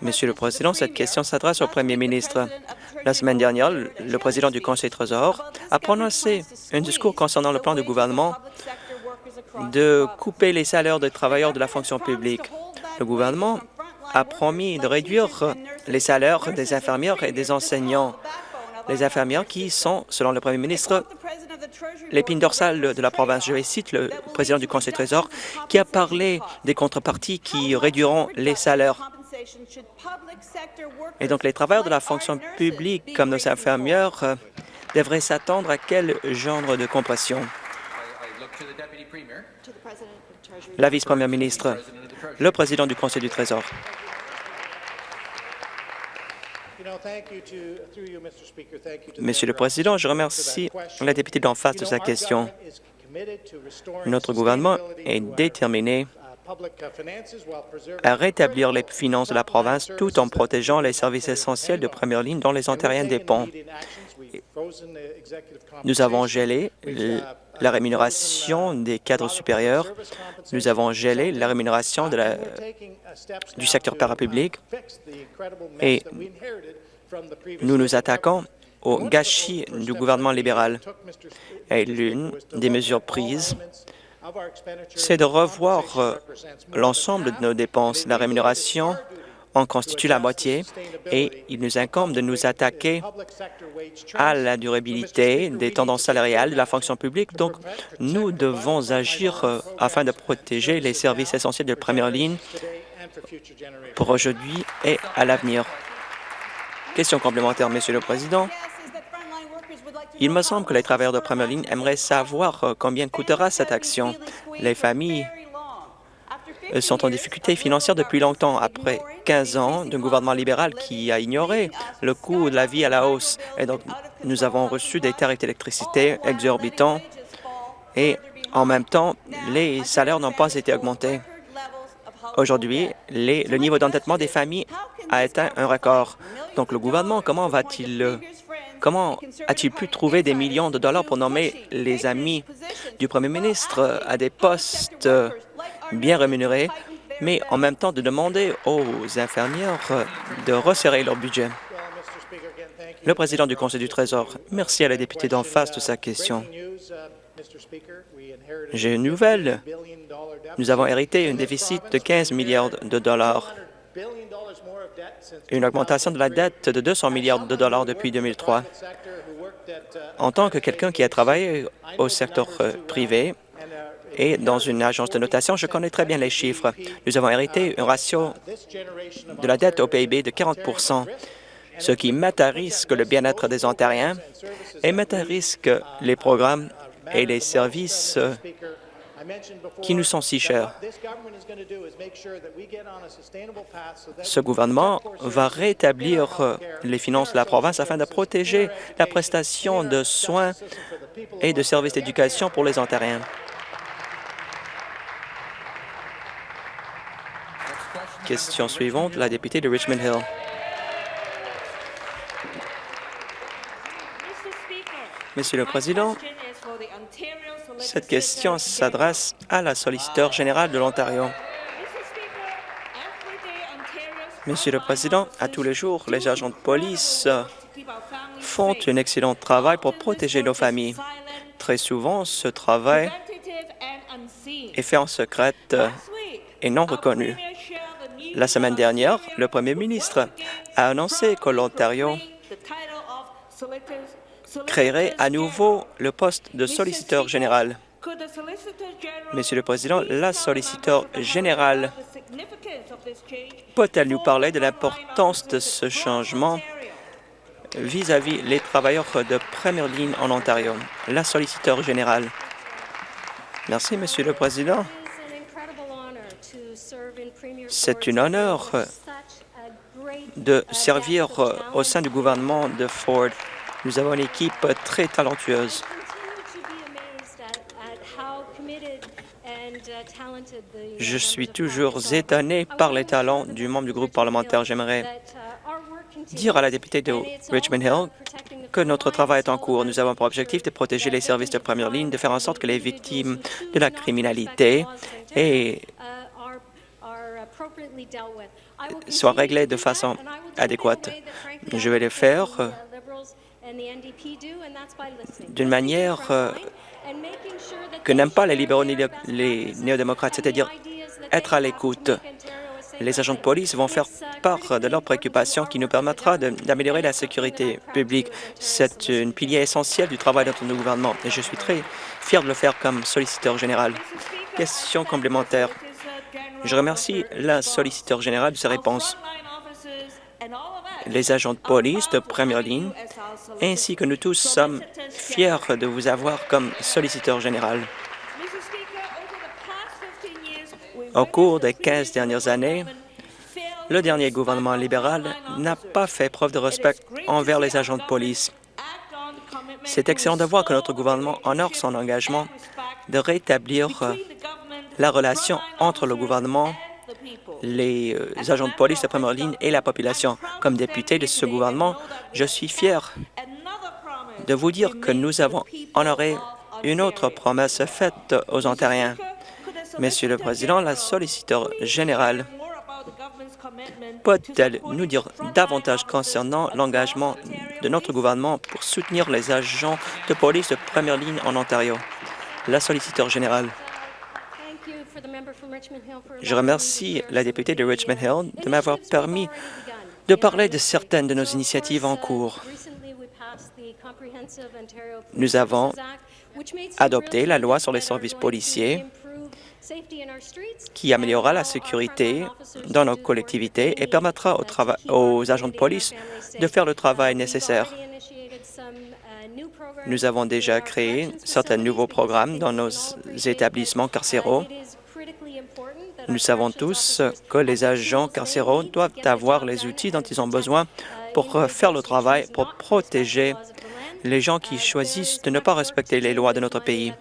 Monsieur le Président, cette question s'adresse au Premier ministre. La semaine dernière, le président du Conseil Trésor a prononcé un discours concernant le plan du gouvernement de couper les salaires des travailleurs de la fonction publique. Le gouvernement a promis de réduire les salaires des infirmières et des enseignants. Les infirmières qui sont, selon le premier ministre, l'épine dorsale de la province. Je citer le président du Conseil du Trésor qui a parlé des contreparties qui réduiront les salaires. Et donc, les travailleurs de la fonction publique, comme nos infirmières, devraient s'attendre à quel genre de compression? La vice-première ministre, le président du Conseil du Trésor. Monsieur le Président, je remercie la députée d'en face de sa question. Notre gouvernement est déterminé à rétablir les finances de la province tout en protégeant les services essentiels de première ligne dont les Ontariens dépendent. Nous avons gelé la rémunération des cadres supérieurs. Nous avons gelé la rémunération de la, du secteur parapublic et nous nous attaquons au gâchis du gouvernement libéral. Et l'une des mesures prises, c'est de revoir euh, l'ensemble de nos dépenses. La rémunération en constitue la moitié et il nous incombe de nous attaquer à la durabilité des tendances salariales de la fonction publique. Donc, nous devons agir euh, afin de protéger les services essentiels de première ligne pour aujourd'hui et à l'avenir. Question complémentaire, Monsieur le Président. Il me semble que les travailleurs de première ligne aimeraient savoir euh, combien coûtera cette action. Les familles euh, sont en difficulté financière depuis longtemps, après 15 ans d'un gouvernement libéral qui a ignoré le coût de la vie à la hausse. Et donc, nous avons reçu des tarifs d'électricité exorbitants et en même temps, les salaires n'ont pas été augmentés. Aujourd'hui, le niveau d'endettement des familles a atteint un record. Donc, le gouvernement, comment va-t-il Comment a-t-il pu trouver des millions de dollars pour nommer les amis du premier ministre à des postes bien rémunérés, mais en même temps de demander aux infirmières de resserrer leur budget? Le président du Conseil du Trésor, merci à la députée d'en face de sa question. J'ai une nouvelle. Nous avons hérité un déficit de 15 milliards de dollars, une augmentation de la dette de 200 milliards de dollars depuis 2003. En tant que quelqu'un qui a travaillé au secteur euh, privé et dans une agence de notation, je connais très bien les chiffres. Nous avons hérité un ratio de la dette au PIB de 40% ce qui met à risque le bien-être des Ontariens et met à risque les programmes et les services qui nous sont si chers. Ce gouvernement va rétablir les finances de la province afin de protéger la prestation de soins et de services d'éducation pour les Ontariens. Question suivante, la députée de Richmond Hill. Monsieur le Président, cette question s'adresse à la solliciteur générale de l'Ontario. Monsieur le Président, à tous les jours, les agents de police font un excellent travail pour protéger nos familles. Très souvent, ce travail est fait en secret et non reconnu. La semaine dernière, le premier ministre a annoncé que l'Ontario créerait à nouveau le poste de solliciteur général. Monsieur le Président, la solliciteur générale peut-elle nous parler de l'importance de ce changement vis-à-vis les travailleurs de première ligne en Ontario? La solliciteur générale. Merci, Monsieur le Président. C'est un honneur de servir au sein du gouvernement de Ford. Nous avons une équipe très talentueuse. Je suis toujours étonné par les talents du membre du groupe parlementaire. J'aimerais dire à la députée de Richmond Hill que notre travail est en cours. Nous avons pour objectif de protéger les services de première ligne, de faire en sorte que les victimes de la criminalité soient réglées de façon adéquate. Je vais le faire d'une manière euh, que n'aiment pas les libéraux ni les néo-démocrates, c'est-à-dire être à l'écoute. les agents de police vont faire part de leurs préoccupations qui nous permettra d'améliorer la sécurité publique. C'est une pilier essentiel du travail de notre gouvernement et je suis très fier de le faire comme solliciteur général. Question complémentaire. Je remercie la solliciteur générale de ses réponses. Les agents de police de première ligne, ainsi que nous tous sommes fiers de vous avoir comme solliciteur général. Au cours des 15 dernières années, le dernier gouvernement libéral n'a pas fait preuve de respect envers les agents de police. C'est excellent de voir que notre gouvernement honore son engagement de rétablir la relation entre le gouvernement, les euh, agents de police de première ligne et la population. Comme député de ce gouvernement, je suis fier de vous dire que nous avons honoré une autre promesse faite aux Ontariens. Monsieur le Président, la solliciteur générale peut-elle nous dire davantage concernant l'engagement de notre gouvernement pour soutenir les agents de police de première ligne en Ontario? La solliciteur générale. Je remercie la députée de Richmond Hill de m'avoir permis de parler de certaines de nos initiatives en cours. Nous avons adopté la loi sur les services policiers qui améliorera la sécurité dans nos collectivités et permettra aux, agents de police de faire le travail nécessaire. Nous avons déjà créé certains nouveaux programmes dans nos établissements carcéraux. Nous savons tous que les agents carcéraux doivent avoir les outils dont ils ont besoin pour faire le travail, pour protéger les gens qui choisissent de ne pas respecter les lois de notre pays.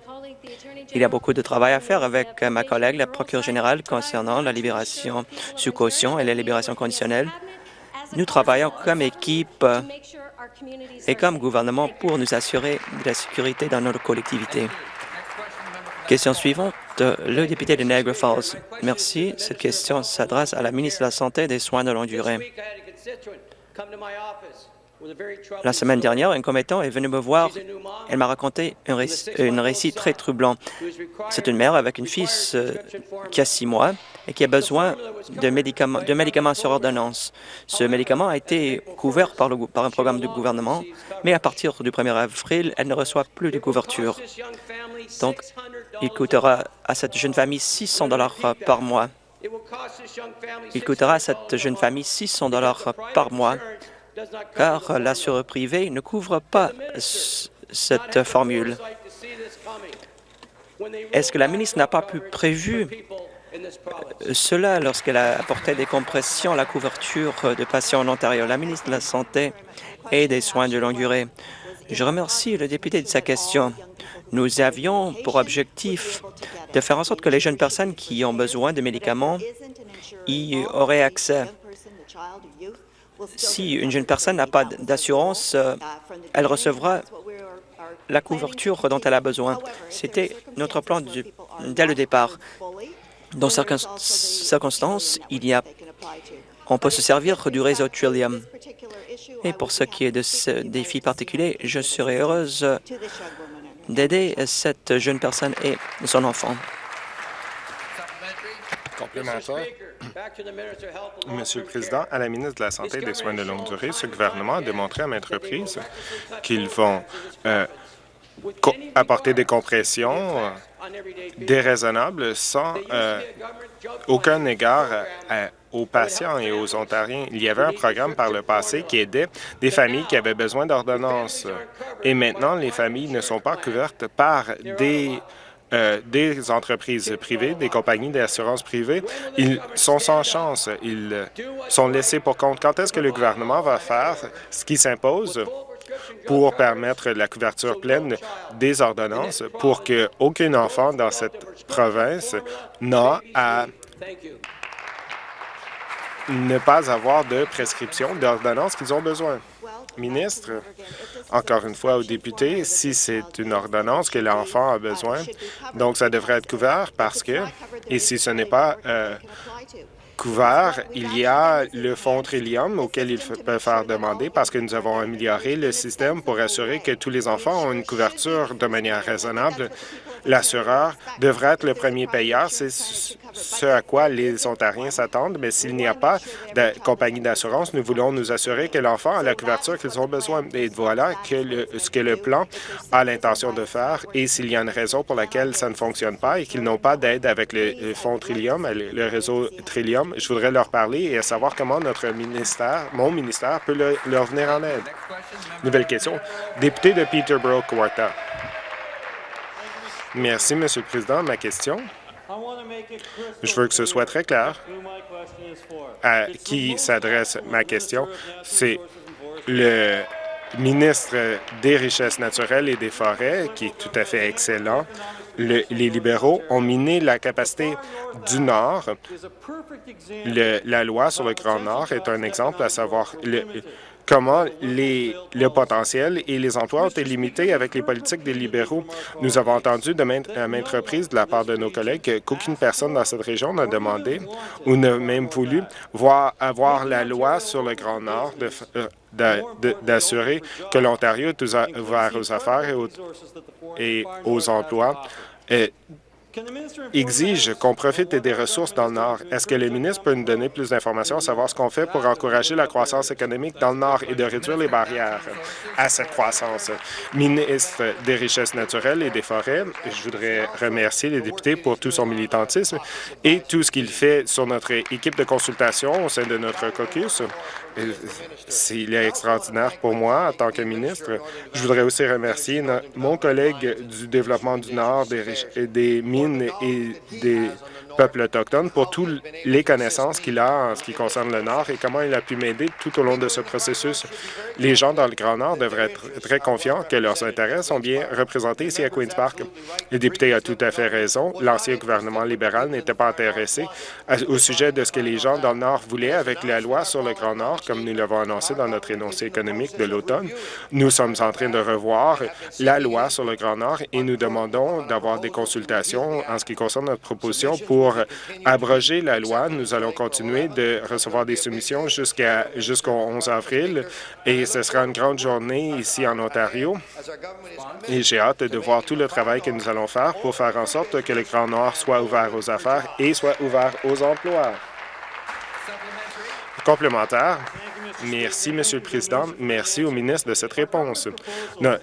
Il y a beaucoup de travail à faire avec ma collègue, la procureure générale, concernant la libération sous caution et la libération conditionnelle. Nous travaillons comme équipe et comme gouvernement pour nous assurer de la sécurité dans notre collectivité. Question suivante, le député de Niagara Falls. Merci. Cette question s'adresse à la ministre de la Santé et des Soins de longue durée. La semaine dernière, un commettant est venu me voir. Elle m'a raconté un récit, très troublant. C'est une mère avec une fille euh, qui a six mois et qui a besoin de médicaments, de médicaments sur ordonnance. Ce médicament a été couvert par, le, par un programme du gouvernement, mais à partir du 1er avril, elle ne reçoit plus de couverture. Donc, il coûtera à cette jeune famille 600 dollars par mois. Il coûtera à cette jeune famille 600 dollars par mois car l'assureur privé ne couvre pas cette formule. Est-ce que la ministre n'a pas pu prévu cela lorsqu'elle a apporté des compressions à la couverture de patients en Ontario? La ministre de la Santé et des Soins de longue durée. Je remercie le député de sa question. Nous avions pour objectif de faire en sorte que les jeunes personnes qui ont besoin de médicaments y auraient accès. Si une jeune personne n'a pas d'assurance, euh, elle recevra la couverture dont elle a besoin. C'était notre plan dès le départ. Dans certaines circonstances, il y a, on peut se servir du réseau Trillium. Et pour ce qui est de ce défi particulier, je serai heureuse d'aider cette jeune personne et son enfant. Monsieur le Président, à la ministre de la Santé et des Soins de longue durée, ce gouvernement a démontré à maintes reprises qu'ils vont euh, apporter des compressions euh, déraisonnables sans euh, aucun égard aux patients et aux Ontariens. Il y avait un programme par le passé qui aidait des familles qui avaient besoin d'ordonnances. Et maintenant, les familles ne sont pas couvertes par des euh, des entreprises privées, des compagnies d'assurance privées, ils sont sans chance. Ils sont laissés pour compte. Quand est-ce que le gouvernement va faire ce qui s'impose pour permettre la couverture pleine des ordonnances pour qu'aucun enfant dans cette province n'a à ne pas avoir de prescription d'ordonnances qu'ils ont besoin? Ministre, encore une fois aux députés, si c'est une ordonnance que l'enfant a besoin, donc ça devrait être couvert parce que, et si ce n'est pas euh, couvert, il y a le fonds Trillium auquel il peut faire demander parce que nous avons amélioré le système pour assurer que tous les enfants ont une couverture de manière raisonnable. L'assureur devrait être le premier payeur. C'est ce à quoi les Ontariens s'attendent, mais s'il n'y a pas de compagnie d'assurance, nous voulons nous assurer que l'enfant a la couverture qu'ils ont besoin. Et voilà ce que le plan a l'intention de faire. Et s'il y a une raison pour laquelle ça ne fonctionne pas et qu'ils n'ont pas d'aide avec le fonds Trillium, le réseau Trillium, je voudrais leur parler et savoir comment notre ministère, mon ministère, peut leur venir en aide. Nouvelle question. Député de Peterborough-Kawartha. Merci, Monsieur le Président. Ma question je veux que ce soit très clair à qui s'adresse ma question? C'est le ministre des Richesses naturelles et des Forêts, qui est tout à fait excellent. Les libéraux ont miné la capacité du Nord. la loi sur le Grand Nord est un exemple, à savoir comment le potentiel et les emplois ont été limités avec les politiques des libéraux. Nous avons entendu de maintes, à maintes reprises de la part de nos collègues qu'aucune personne dans cette région n'a demandé ou n'a même voulu voir avoir la loi sur le Grand Nord euh, d'assurer que l'Ontario est ouvert aux affaires et aux, et aux emplois. Exige qu'on profite des ressources dans le Nord. Est-ce que le ministre peut nous donner plus d'informations, savoir ce qu'on fait pour encourager la croissance économique dans le Nord et de réduire les barrières à cette croissance? Ministre des Richesses naturelles et des Forêts, je voudrais remercier les députés pour tout son militantisme et tout ce qu'il fait sur notre équipe de consultation au sein de notre caucus. Il est extraordinaire pour moi en tant que ministre. Je voudrais aussi remercier mon collègue du développement du Nord, des, des mines et des peuple autochtone pour toutes les connaissances qu'il a en ce qui concerne le Nord et comment il a pu m'aider tout au long de ce processus. Les gens dans le Grand Nord devraient être très confiants que leurs intérêts sont bien représentés ici à Queen's Park. Le député a tout à fait raison. L'ancien gouvernement libéral n'était pas intéressé au sujet de ce que les gens dans le Nord voulaient avec la loi sur le Grand Nord, comme nous l'avons annoncé dans notre énoncé économique de l'automne. Nous sommes en train de revoir la loi sur le Grand Nord et nous demandons d'avoir des consultations en ce qui concerne notre proposition pour abroger la loi. Nous allons continuer de recevoir des soumissions jusqu'au 11 avril et ce sera une grande journée ici en Ontario. Et j'ai hâte de voir tout le travail que nous allons faire pour faire en sorte que le Grand Nord soit ouvert aux affaires et soit ouvert aux emplois. Complémentaire. Merci, Monsieur le Président. Merci au ministre de cette réponse.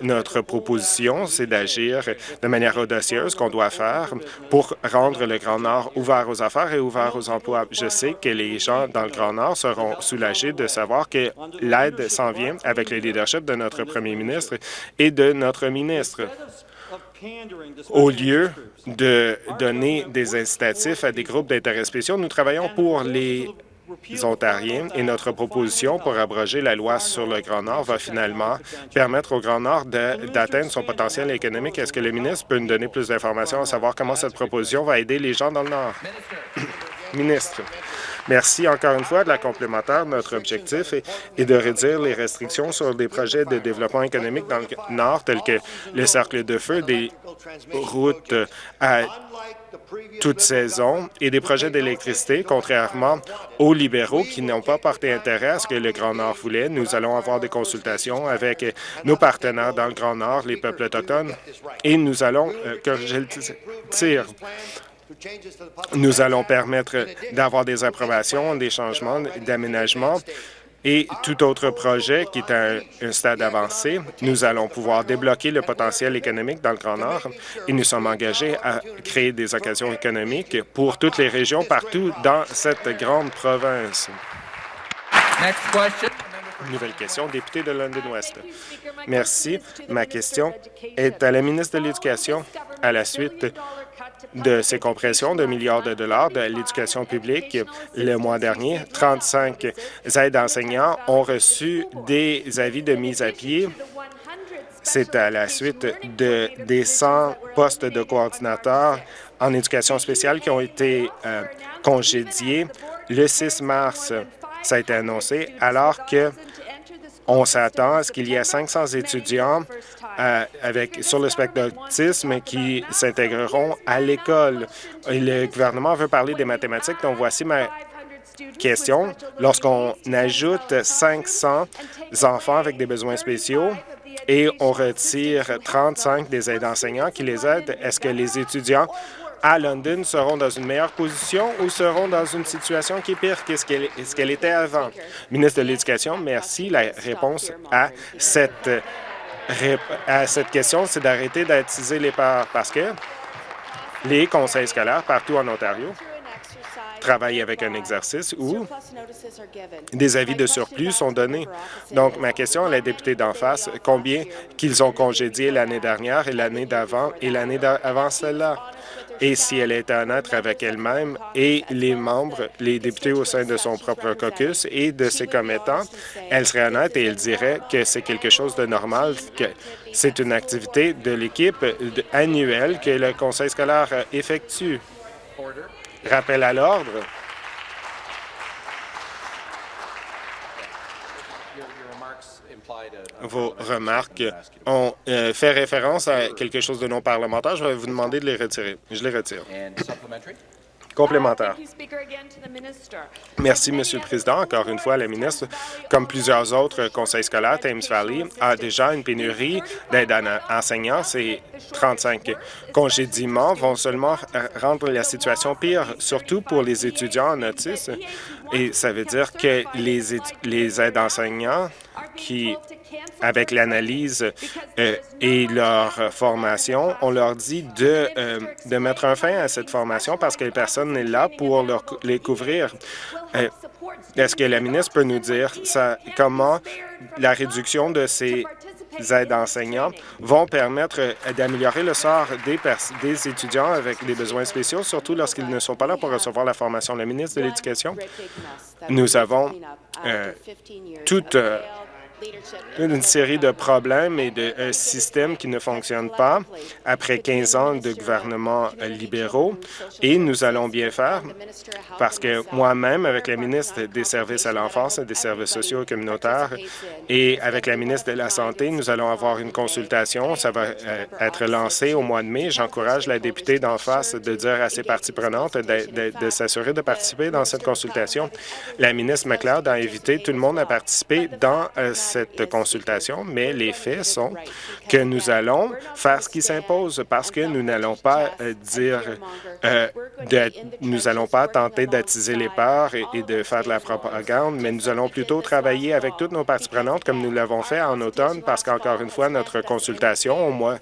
notre proposition, c'est d'agir de manière audacieuse qu'on doit faire pour rendre le Grand Nord ouvert aux affaires et ouvert aux emplois. Je sais que les gens dans le Grand Nord seront soulagés de savoir que l'aide s'en vient avec le leadership de notre premier ministre et de notre ministre. Au lieu de donner des incitatifs à des groupes d'intérêts spéciaux, nous travaillons pour les Ontariens et notre proposition pour abroger la loi sur le Grand Nord va finalement permettre au Grand Nord d'atteindre son potentiel économique. Est-ce que le ministre peut nous donner plus d'informations à savoir comment cette proposition va aider les gens dans le Nord? ministre. Merci encore une fois de la complémentaire. Notre objectif est, de réduire les restrictions sur des projets de développement économique dans le Nord, tels que le cercle de feu, des routes à toute saison et des projets d'électricité, contrairement aux libéraux qui n'ont pas porté intérêt à ce que le Grand Nord voulait. Nous allons avoir des consultations avec nos partenaires dans le Grand Nord, les peuples autochtones, et nous allons euh, corriger tir. Nous allons permettre d'avoir des approbations, des changements, d'aménagements et tout autre projet qui est à un, stade avancé, nous allons pouvoir débloquer le potentiel économique dans le Grand Nord et nous sommes engagés à créer des occasions économiques pour toutes les régions partout dans cette grande province. Nouvelle question, député de London West. Merci. Ma question est à la ministre de l'Éducation à la suite de ces compressions de milliards de dollars de l'éducation publique. Le mois dernier, 35 aides enseignants ont reçu des avis de mise à pied. C'est à la suite de, des 100 postes de coordinateurs en éducation spéciale qui ont été euh, congédiés le 6 mars. Ça a été annoncé alors que On s'attend à ce qu'il y ait 500 étudiants euh, avec, sur le spectre d'autisme qui s'intégreront à l'école. Le gouvernement veut parler des mathématiques, donc voici ma question. Lorsqu'on ajoute 500 enfants avec des besoins spéciaux et on retire 35 des aides enseignants qui les aident, est-ce que les étudiants à London seront dans une meilleure position ou seront dans une situation qui est pire que ce qu'elle était avant? Ministre de l'Éducation, merci. La réponse à cette, question, c'est d'arrêter d'attiser les parts parce que les conseils scolaires partout en Ontario travaillent avec un exercice où des avis de surplus sont donnés. Donc, ma question à la députée d'en face, combien qu'ils ont congédié l'année dernière et l'année d'avant et l'année d'avant celle-là? Et si elle était honnête avec elle-même et les membres, les députés au sein de son propre caucus et de ses commettants, elle serait honnête et elle dirait que c'est quelque chose de normal, que c'est une activité de l'équipe annuelle que le conseil scolaire effectue. Rappel à l'ordre. Vos remarques ont euh, fait référence à quelque chose de non parlementaire. Je vais vous demander de les retirer. Je les retire. Complémentaire. Merci, Monsieur le Président. Encore une fois, la ministre, comme plusieurs autres conseils scolaires, Thames Valley a déjà une pénurie d'aide enseignants. Ces 35 congédiements vont seulement rendre la situation pire, surtout pour les étudiants en autisme. Et ça veut dire que les, les aides enseignants qui avec l'analyse euh, et leur formation, on leur dit de, euh, de mettre un fin à cette formation parce que personne n'est là pour les couvrir. Euh, est-ce que la ministre peut nous dire ça, comment la réduction de ces aides enseignants vont permettre d'améliorer le sort des, des étudiants avec des besoins spéciaux, surtout lorsqu'ils ne sont pas là pour recevoir la formation? La ministre de l'Éducation, nous avons toute une série de problèmes et de un système qui ne fonctionne pas après 15 ans de gouvernement libéraux. Et nous allons bien faire parce que moi-même, avec la ministre des Services à l'enfance des services sociaux et communautaires et avec la ministre de la Santé, nous allons avoir une consultation. Ça va euh, être lancé au mois de mai. J'encourage la députée d'en face de dire à ses parties prenantes de, s'assurer de participer dans cette consultation. La ministre McLeod a invité tout le monde à participer dans euh, cette consultation, mais les faits sont que nous allons faire ce qui s'impose parce que nous n'allons pas euh, dire, euh, nous n'allons pas tenter d'attiser les peurs et, de faire de la propagande, mais nous allons plutôt travailler avec toutes nos parties prenantes comme nous l'avons fait en automne parce qu'encore une fois, notre consultation au mois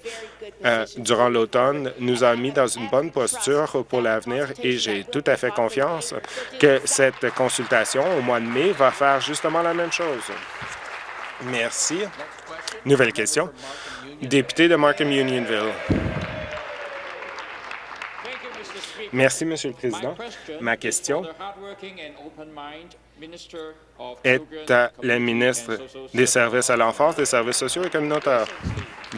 euh, durant l'automne nous a mis dans une bonne posture pour l'avenir et j'ai tout à fait confiance que cette consultation au mois de mai va faire justement la même chose. Merci. Nouvelle question. Député de Markham Unionville. Merci, Monsieur le Président. Ma question est à la ministre des Services à l'enfance, des services sociaux et communautaires.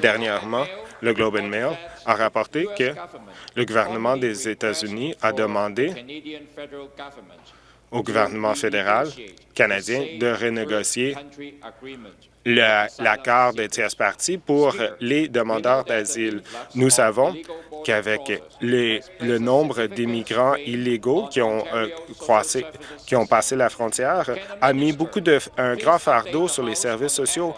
Dernièrement, le Globe and Mail a rapporté que le gouvernement des États-Unis a demandé au gouvernement fédéral canadien de renégocier l'accord de tierce partie pour les demandeurs d'asile. Nous savons qu'avec le nombre d'immigrants illégaux qui ont euh, qui ont passé la frontière, a mis beaucoup de un grand fardeau sur les services sociaux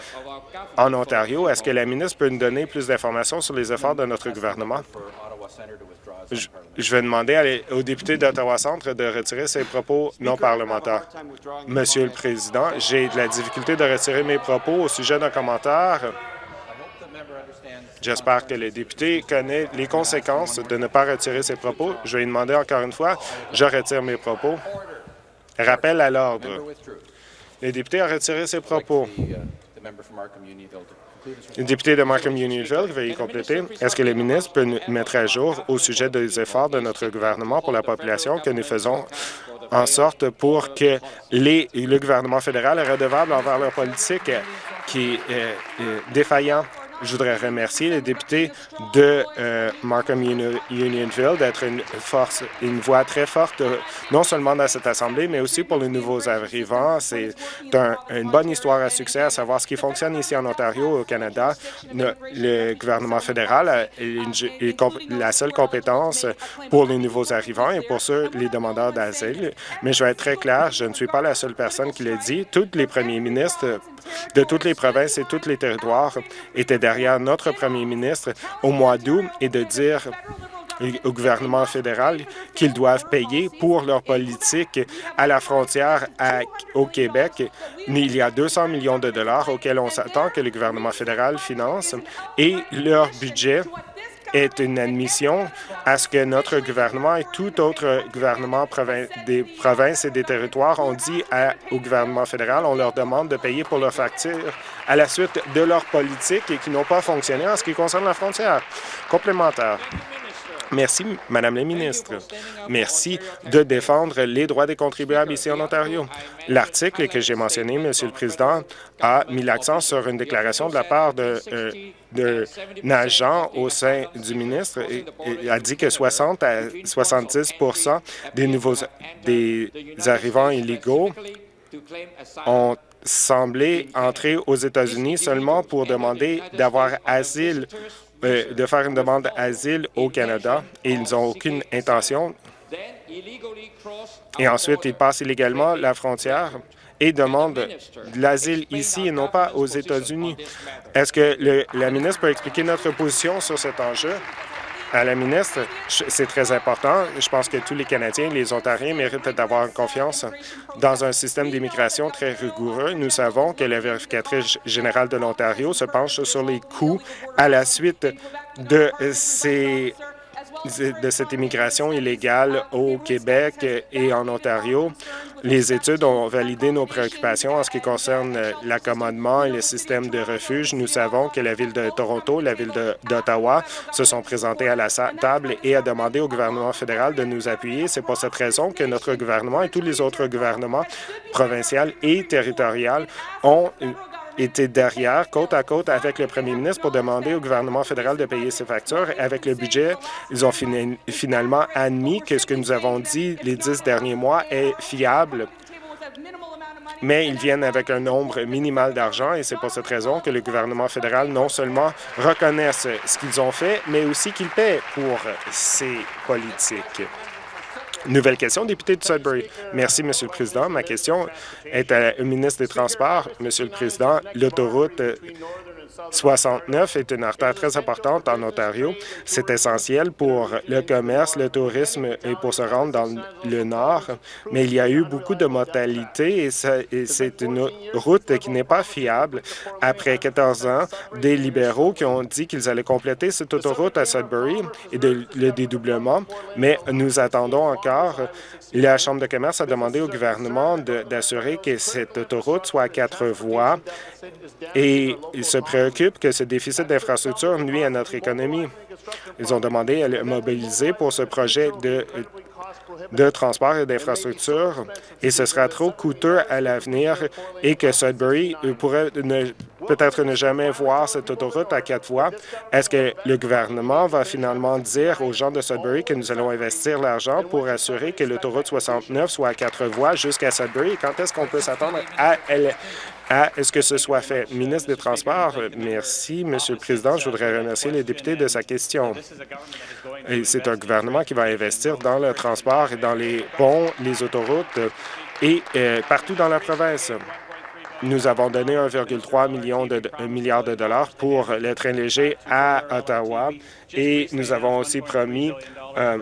en Ontario. Est-ce que la ministre peut nous donner plus d'informations sur les efforts de notre gouvernement? Je, vais demander au député d'Ottawa-Centre de retirer ses propos non parlementaires. Monsieur le Président, j'ai de la difficulté de retirer mes propos au sujet d'un commentaire. J'espère que le député connaît les conséquences de ne pas retirer ses propos. Je vais lui demander encore une fois, je retire mes propos. Rappel à l'ordre. Le député a retiré ses propos. Le député de Markham Unionville, veuillez compléter. Est-ce que le ministre peut nous mettre à jour au sujet des efforts de notre gouvernement pour la population que nous faisons en sorte pour que le gouvernement fédéral est redevable envers leur politique qui est défaillant je voudrais remercier les députés de euh, Markham Unionville d'être une force, une voix très forte, euh, non seulement dans cette Assemblée, mais aussi pour les nouveaux arrivants. C'est une bonne histoire à succès, à savoir ce qui fonctionne ici en Ontario, au Canada. Le, gouvernement fédéral a la seule compétence pour les nouveaux arrivants et pour ceux, les demandeurs d'asile. Mais je vais être très clair, je ne suis pas la seule personne qui le dit. Tous les premiers ministres de toutes les provinces et tous les territoires étaient derrière notre premier ministre au mois d'août et de dire au gouvernement fédéral qu'ils doivent payer pour leur politique à la frontière au Québec. Il y a 200 millions de dollars auxquels on s'attend que le gouvernement fédéral finance et leur budget est une admission à ce que notre gouvernement et tout autre gouvernement des provinces et des territoires ont dit au gouvernement fédéral, on leur demande de payer pour leurs factures à la suite de leur politique et qui n'ont pas fonctionné en ce qui concerne la frontière. Complémentaire. Merci, Madame la ministre. Merci de défendre les droits des contribuables ici en Ontario. L'article que j'ai mentionné, Monsieur le Président, a mis l'accent sur une déclaration de la part de, euh, agent au sein du ministre et, a dit que 60 à 70% des nouveaux des arrivants illégaux ont semblé entrer aux États-Unis seulement pour demander d'avoir asile de faire une demande d'asile au Canada et ils n'ont aucune intention. Et ensuite, ils passent illégalement la frontière et demandent de l'asile ici et non pas aux États-Unis. Est-ce que la ministre peut expliquer notre position sur cet enjeu? À la ministre, c'est très important. Je pense que tous les Canadiens, les Ontariens méritent d'avoir confiance dans un système d'immigration très rigoureux. Nous savons que la vérificatrice générale de l'Ontario se penche sur les coûts à la suite de ces de cette immigration illégale au Québec et en Ontario. Les études ont validé nos préoccupations en ce qui concerne l'accommodement et le système de refuge. Nous savons que la Ville de Toronto, la Ville d'Ottawa se sont présentées à la table et a demandé au gouvernement fédéral de nous appuyer. C'est pour cette raison que notre gouvernement et tous les autres gouvernements provinciaux et territoriaux ont était derrière, côte à côte avec le premier ministre pour demander au gouvernement fédéral de payer ses factures. Avec le budget, ils ont finalement admis que ce que nous avons dit les dix derniers mois est fiable mais ils viennent avec un nombre minimal d'argent et c'est pour cette raison que le gouvernement fédéral non seulement reconnaisse ce qu'ils ont fait, mais aussi qu'ils paient pour ces politiques. Nouvelle question, député de Sudbury. Merci, Monsieur le Président. Ma question est la ministre des Transports. Monsieur le Président, l'autoroute 69 est une artère très importante en Ontario. C'est essentiel pour le commerce, le tourisme et pour se rendre dans le nord. Mais il y a eu beaucoup de mortalité et c'est une route qui n'est pas fiable. Après 14 ans, des libéraux qui ont dit qu'ils allaient compléter cette autoroute à Sudbury et le dédoublement, mais nous attendons encore. La Chambre de commerce a demandé au gouvernement d'assurer que cette autoroute soit à quatre voies et il se préoccupe que ce déficit d'infrastructure nuit à notre économie. Ils ont demandé à mobiliser pour ce projet de, de transport et d'infrastructure et ce sera trop coûteux à l'avenir et que Sudbury pourrait peut-être ne jamais voir cette autoroute à quatre voies. Est-ce que le gouvernement va finalement dire aux gens de Sudbury que nous allons investir l'argent pour assurer que l'autoroute 69 soit à quatre voies jusqu'à Sudbury? Quand est-ce qu'on peut s'attendre à elle est-ce que ce soit fait? Ministre des Transports, merci, Monsieur le Président. Je voudrais remercier les députés de sa question. C'est un gouvernement qui va investir dans le transport et dans les ponts, les autoroutes et euh, partout dans la province. Nous avons donné 1,3 million de, milliard de dollars pour le train léger à Ottawa et nous avons aussi promis euh,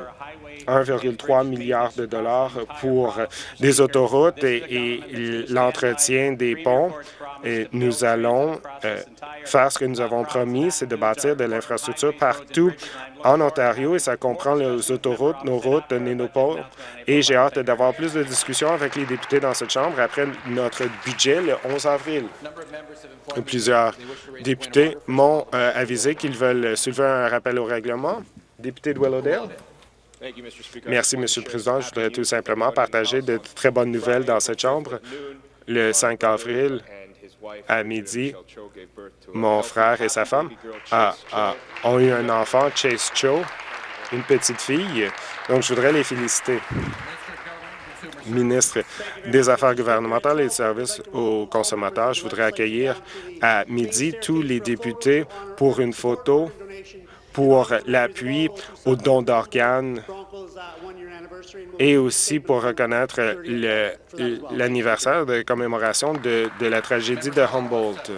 1,3 milliard de dollars pour des autoroutes et, l'entretien des ponts. Et nous allons euh, faire ce que nous avons promis, c'est de bâtir de l'infrastructure partout en Ontario et ça comprend les autoroutes, nos routes, nos ponts. Et j'ai hâte d'avoir plus de discussions avec les députés dans cette Chambre après notre budget le 11 avril. Plusieurs députés m'ont euh, avisé qu'ils veulent soulever un rappel au règlement. Député de Willowdale. Merci, Monsieur le Président. Je voudrais tout simplement partager de très bonnes nouvelles dans cette Chambre. Le 5 avril, à midi, mon frère et sa femme ont eu un enfant, Chase Cho, une petite fille. Donc, je voudrais les féliciter. Ministre des Affaires gouvernementales et des services aux consommateurs, je voudrais accueillir à midi tous les députés pour une photo pour l'appui aux dons d'organes et aussi pour reconnaître l'anniversaire de commémoration de, la tragédie de Humboldt.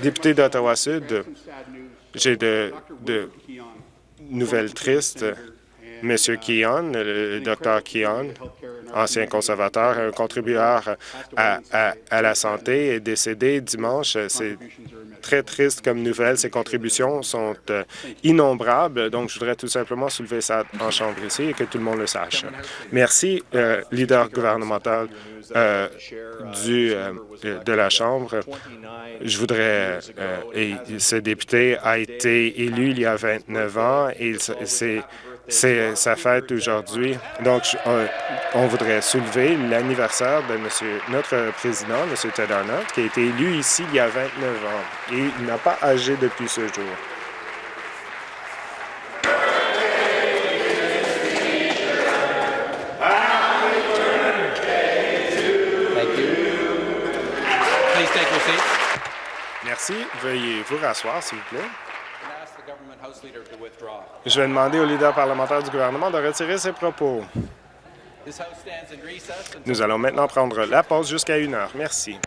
Député d'Ottawa-Sud, j'ai de, nouvelles tristes. Monsieur Keon, le docteur Keon, ancien conservateur, un contributeur à, à la santé, est décédé dimanche. C'est très triste comme nouvelle. Ces contributions sont euh, innombrables, donc je voudrais tout simplement soulever ça en chambre ici et que tout le monde le sache. Merci, euh, leader gouvernemental euh, du, de la Chambre. Je voudrais... ce député a été élu il y a 29 ans et c'est c'est sa fête aujourd'hui. Donc, on, voudrait soulever l'anniversaire de monsieur, notre président, M. Ted Arnott, qui a été élu ici il y a 29 ans et il n'a pas âgé depuis ce jour. Merci. Veuillez vous rasseoir, s'il vous plaît. Je vais demander au leader parlementaire du gouvernement de retirer ses propos. Nous allons maintenant prendre la pause jusqu'à une heure. Merci.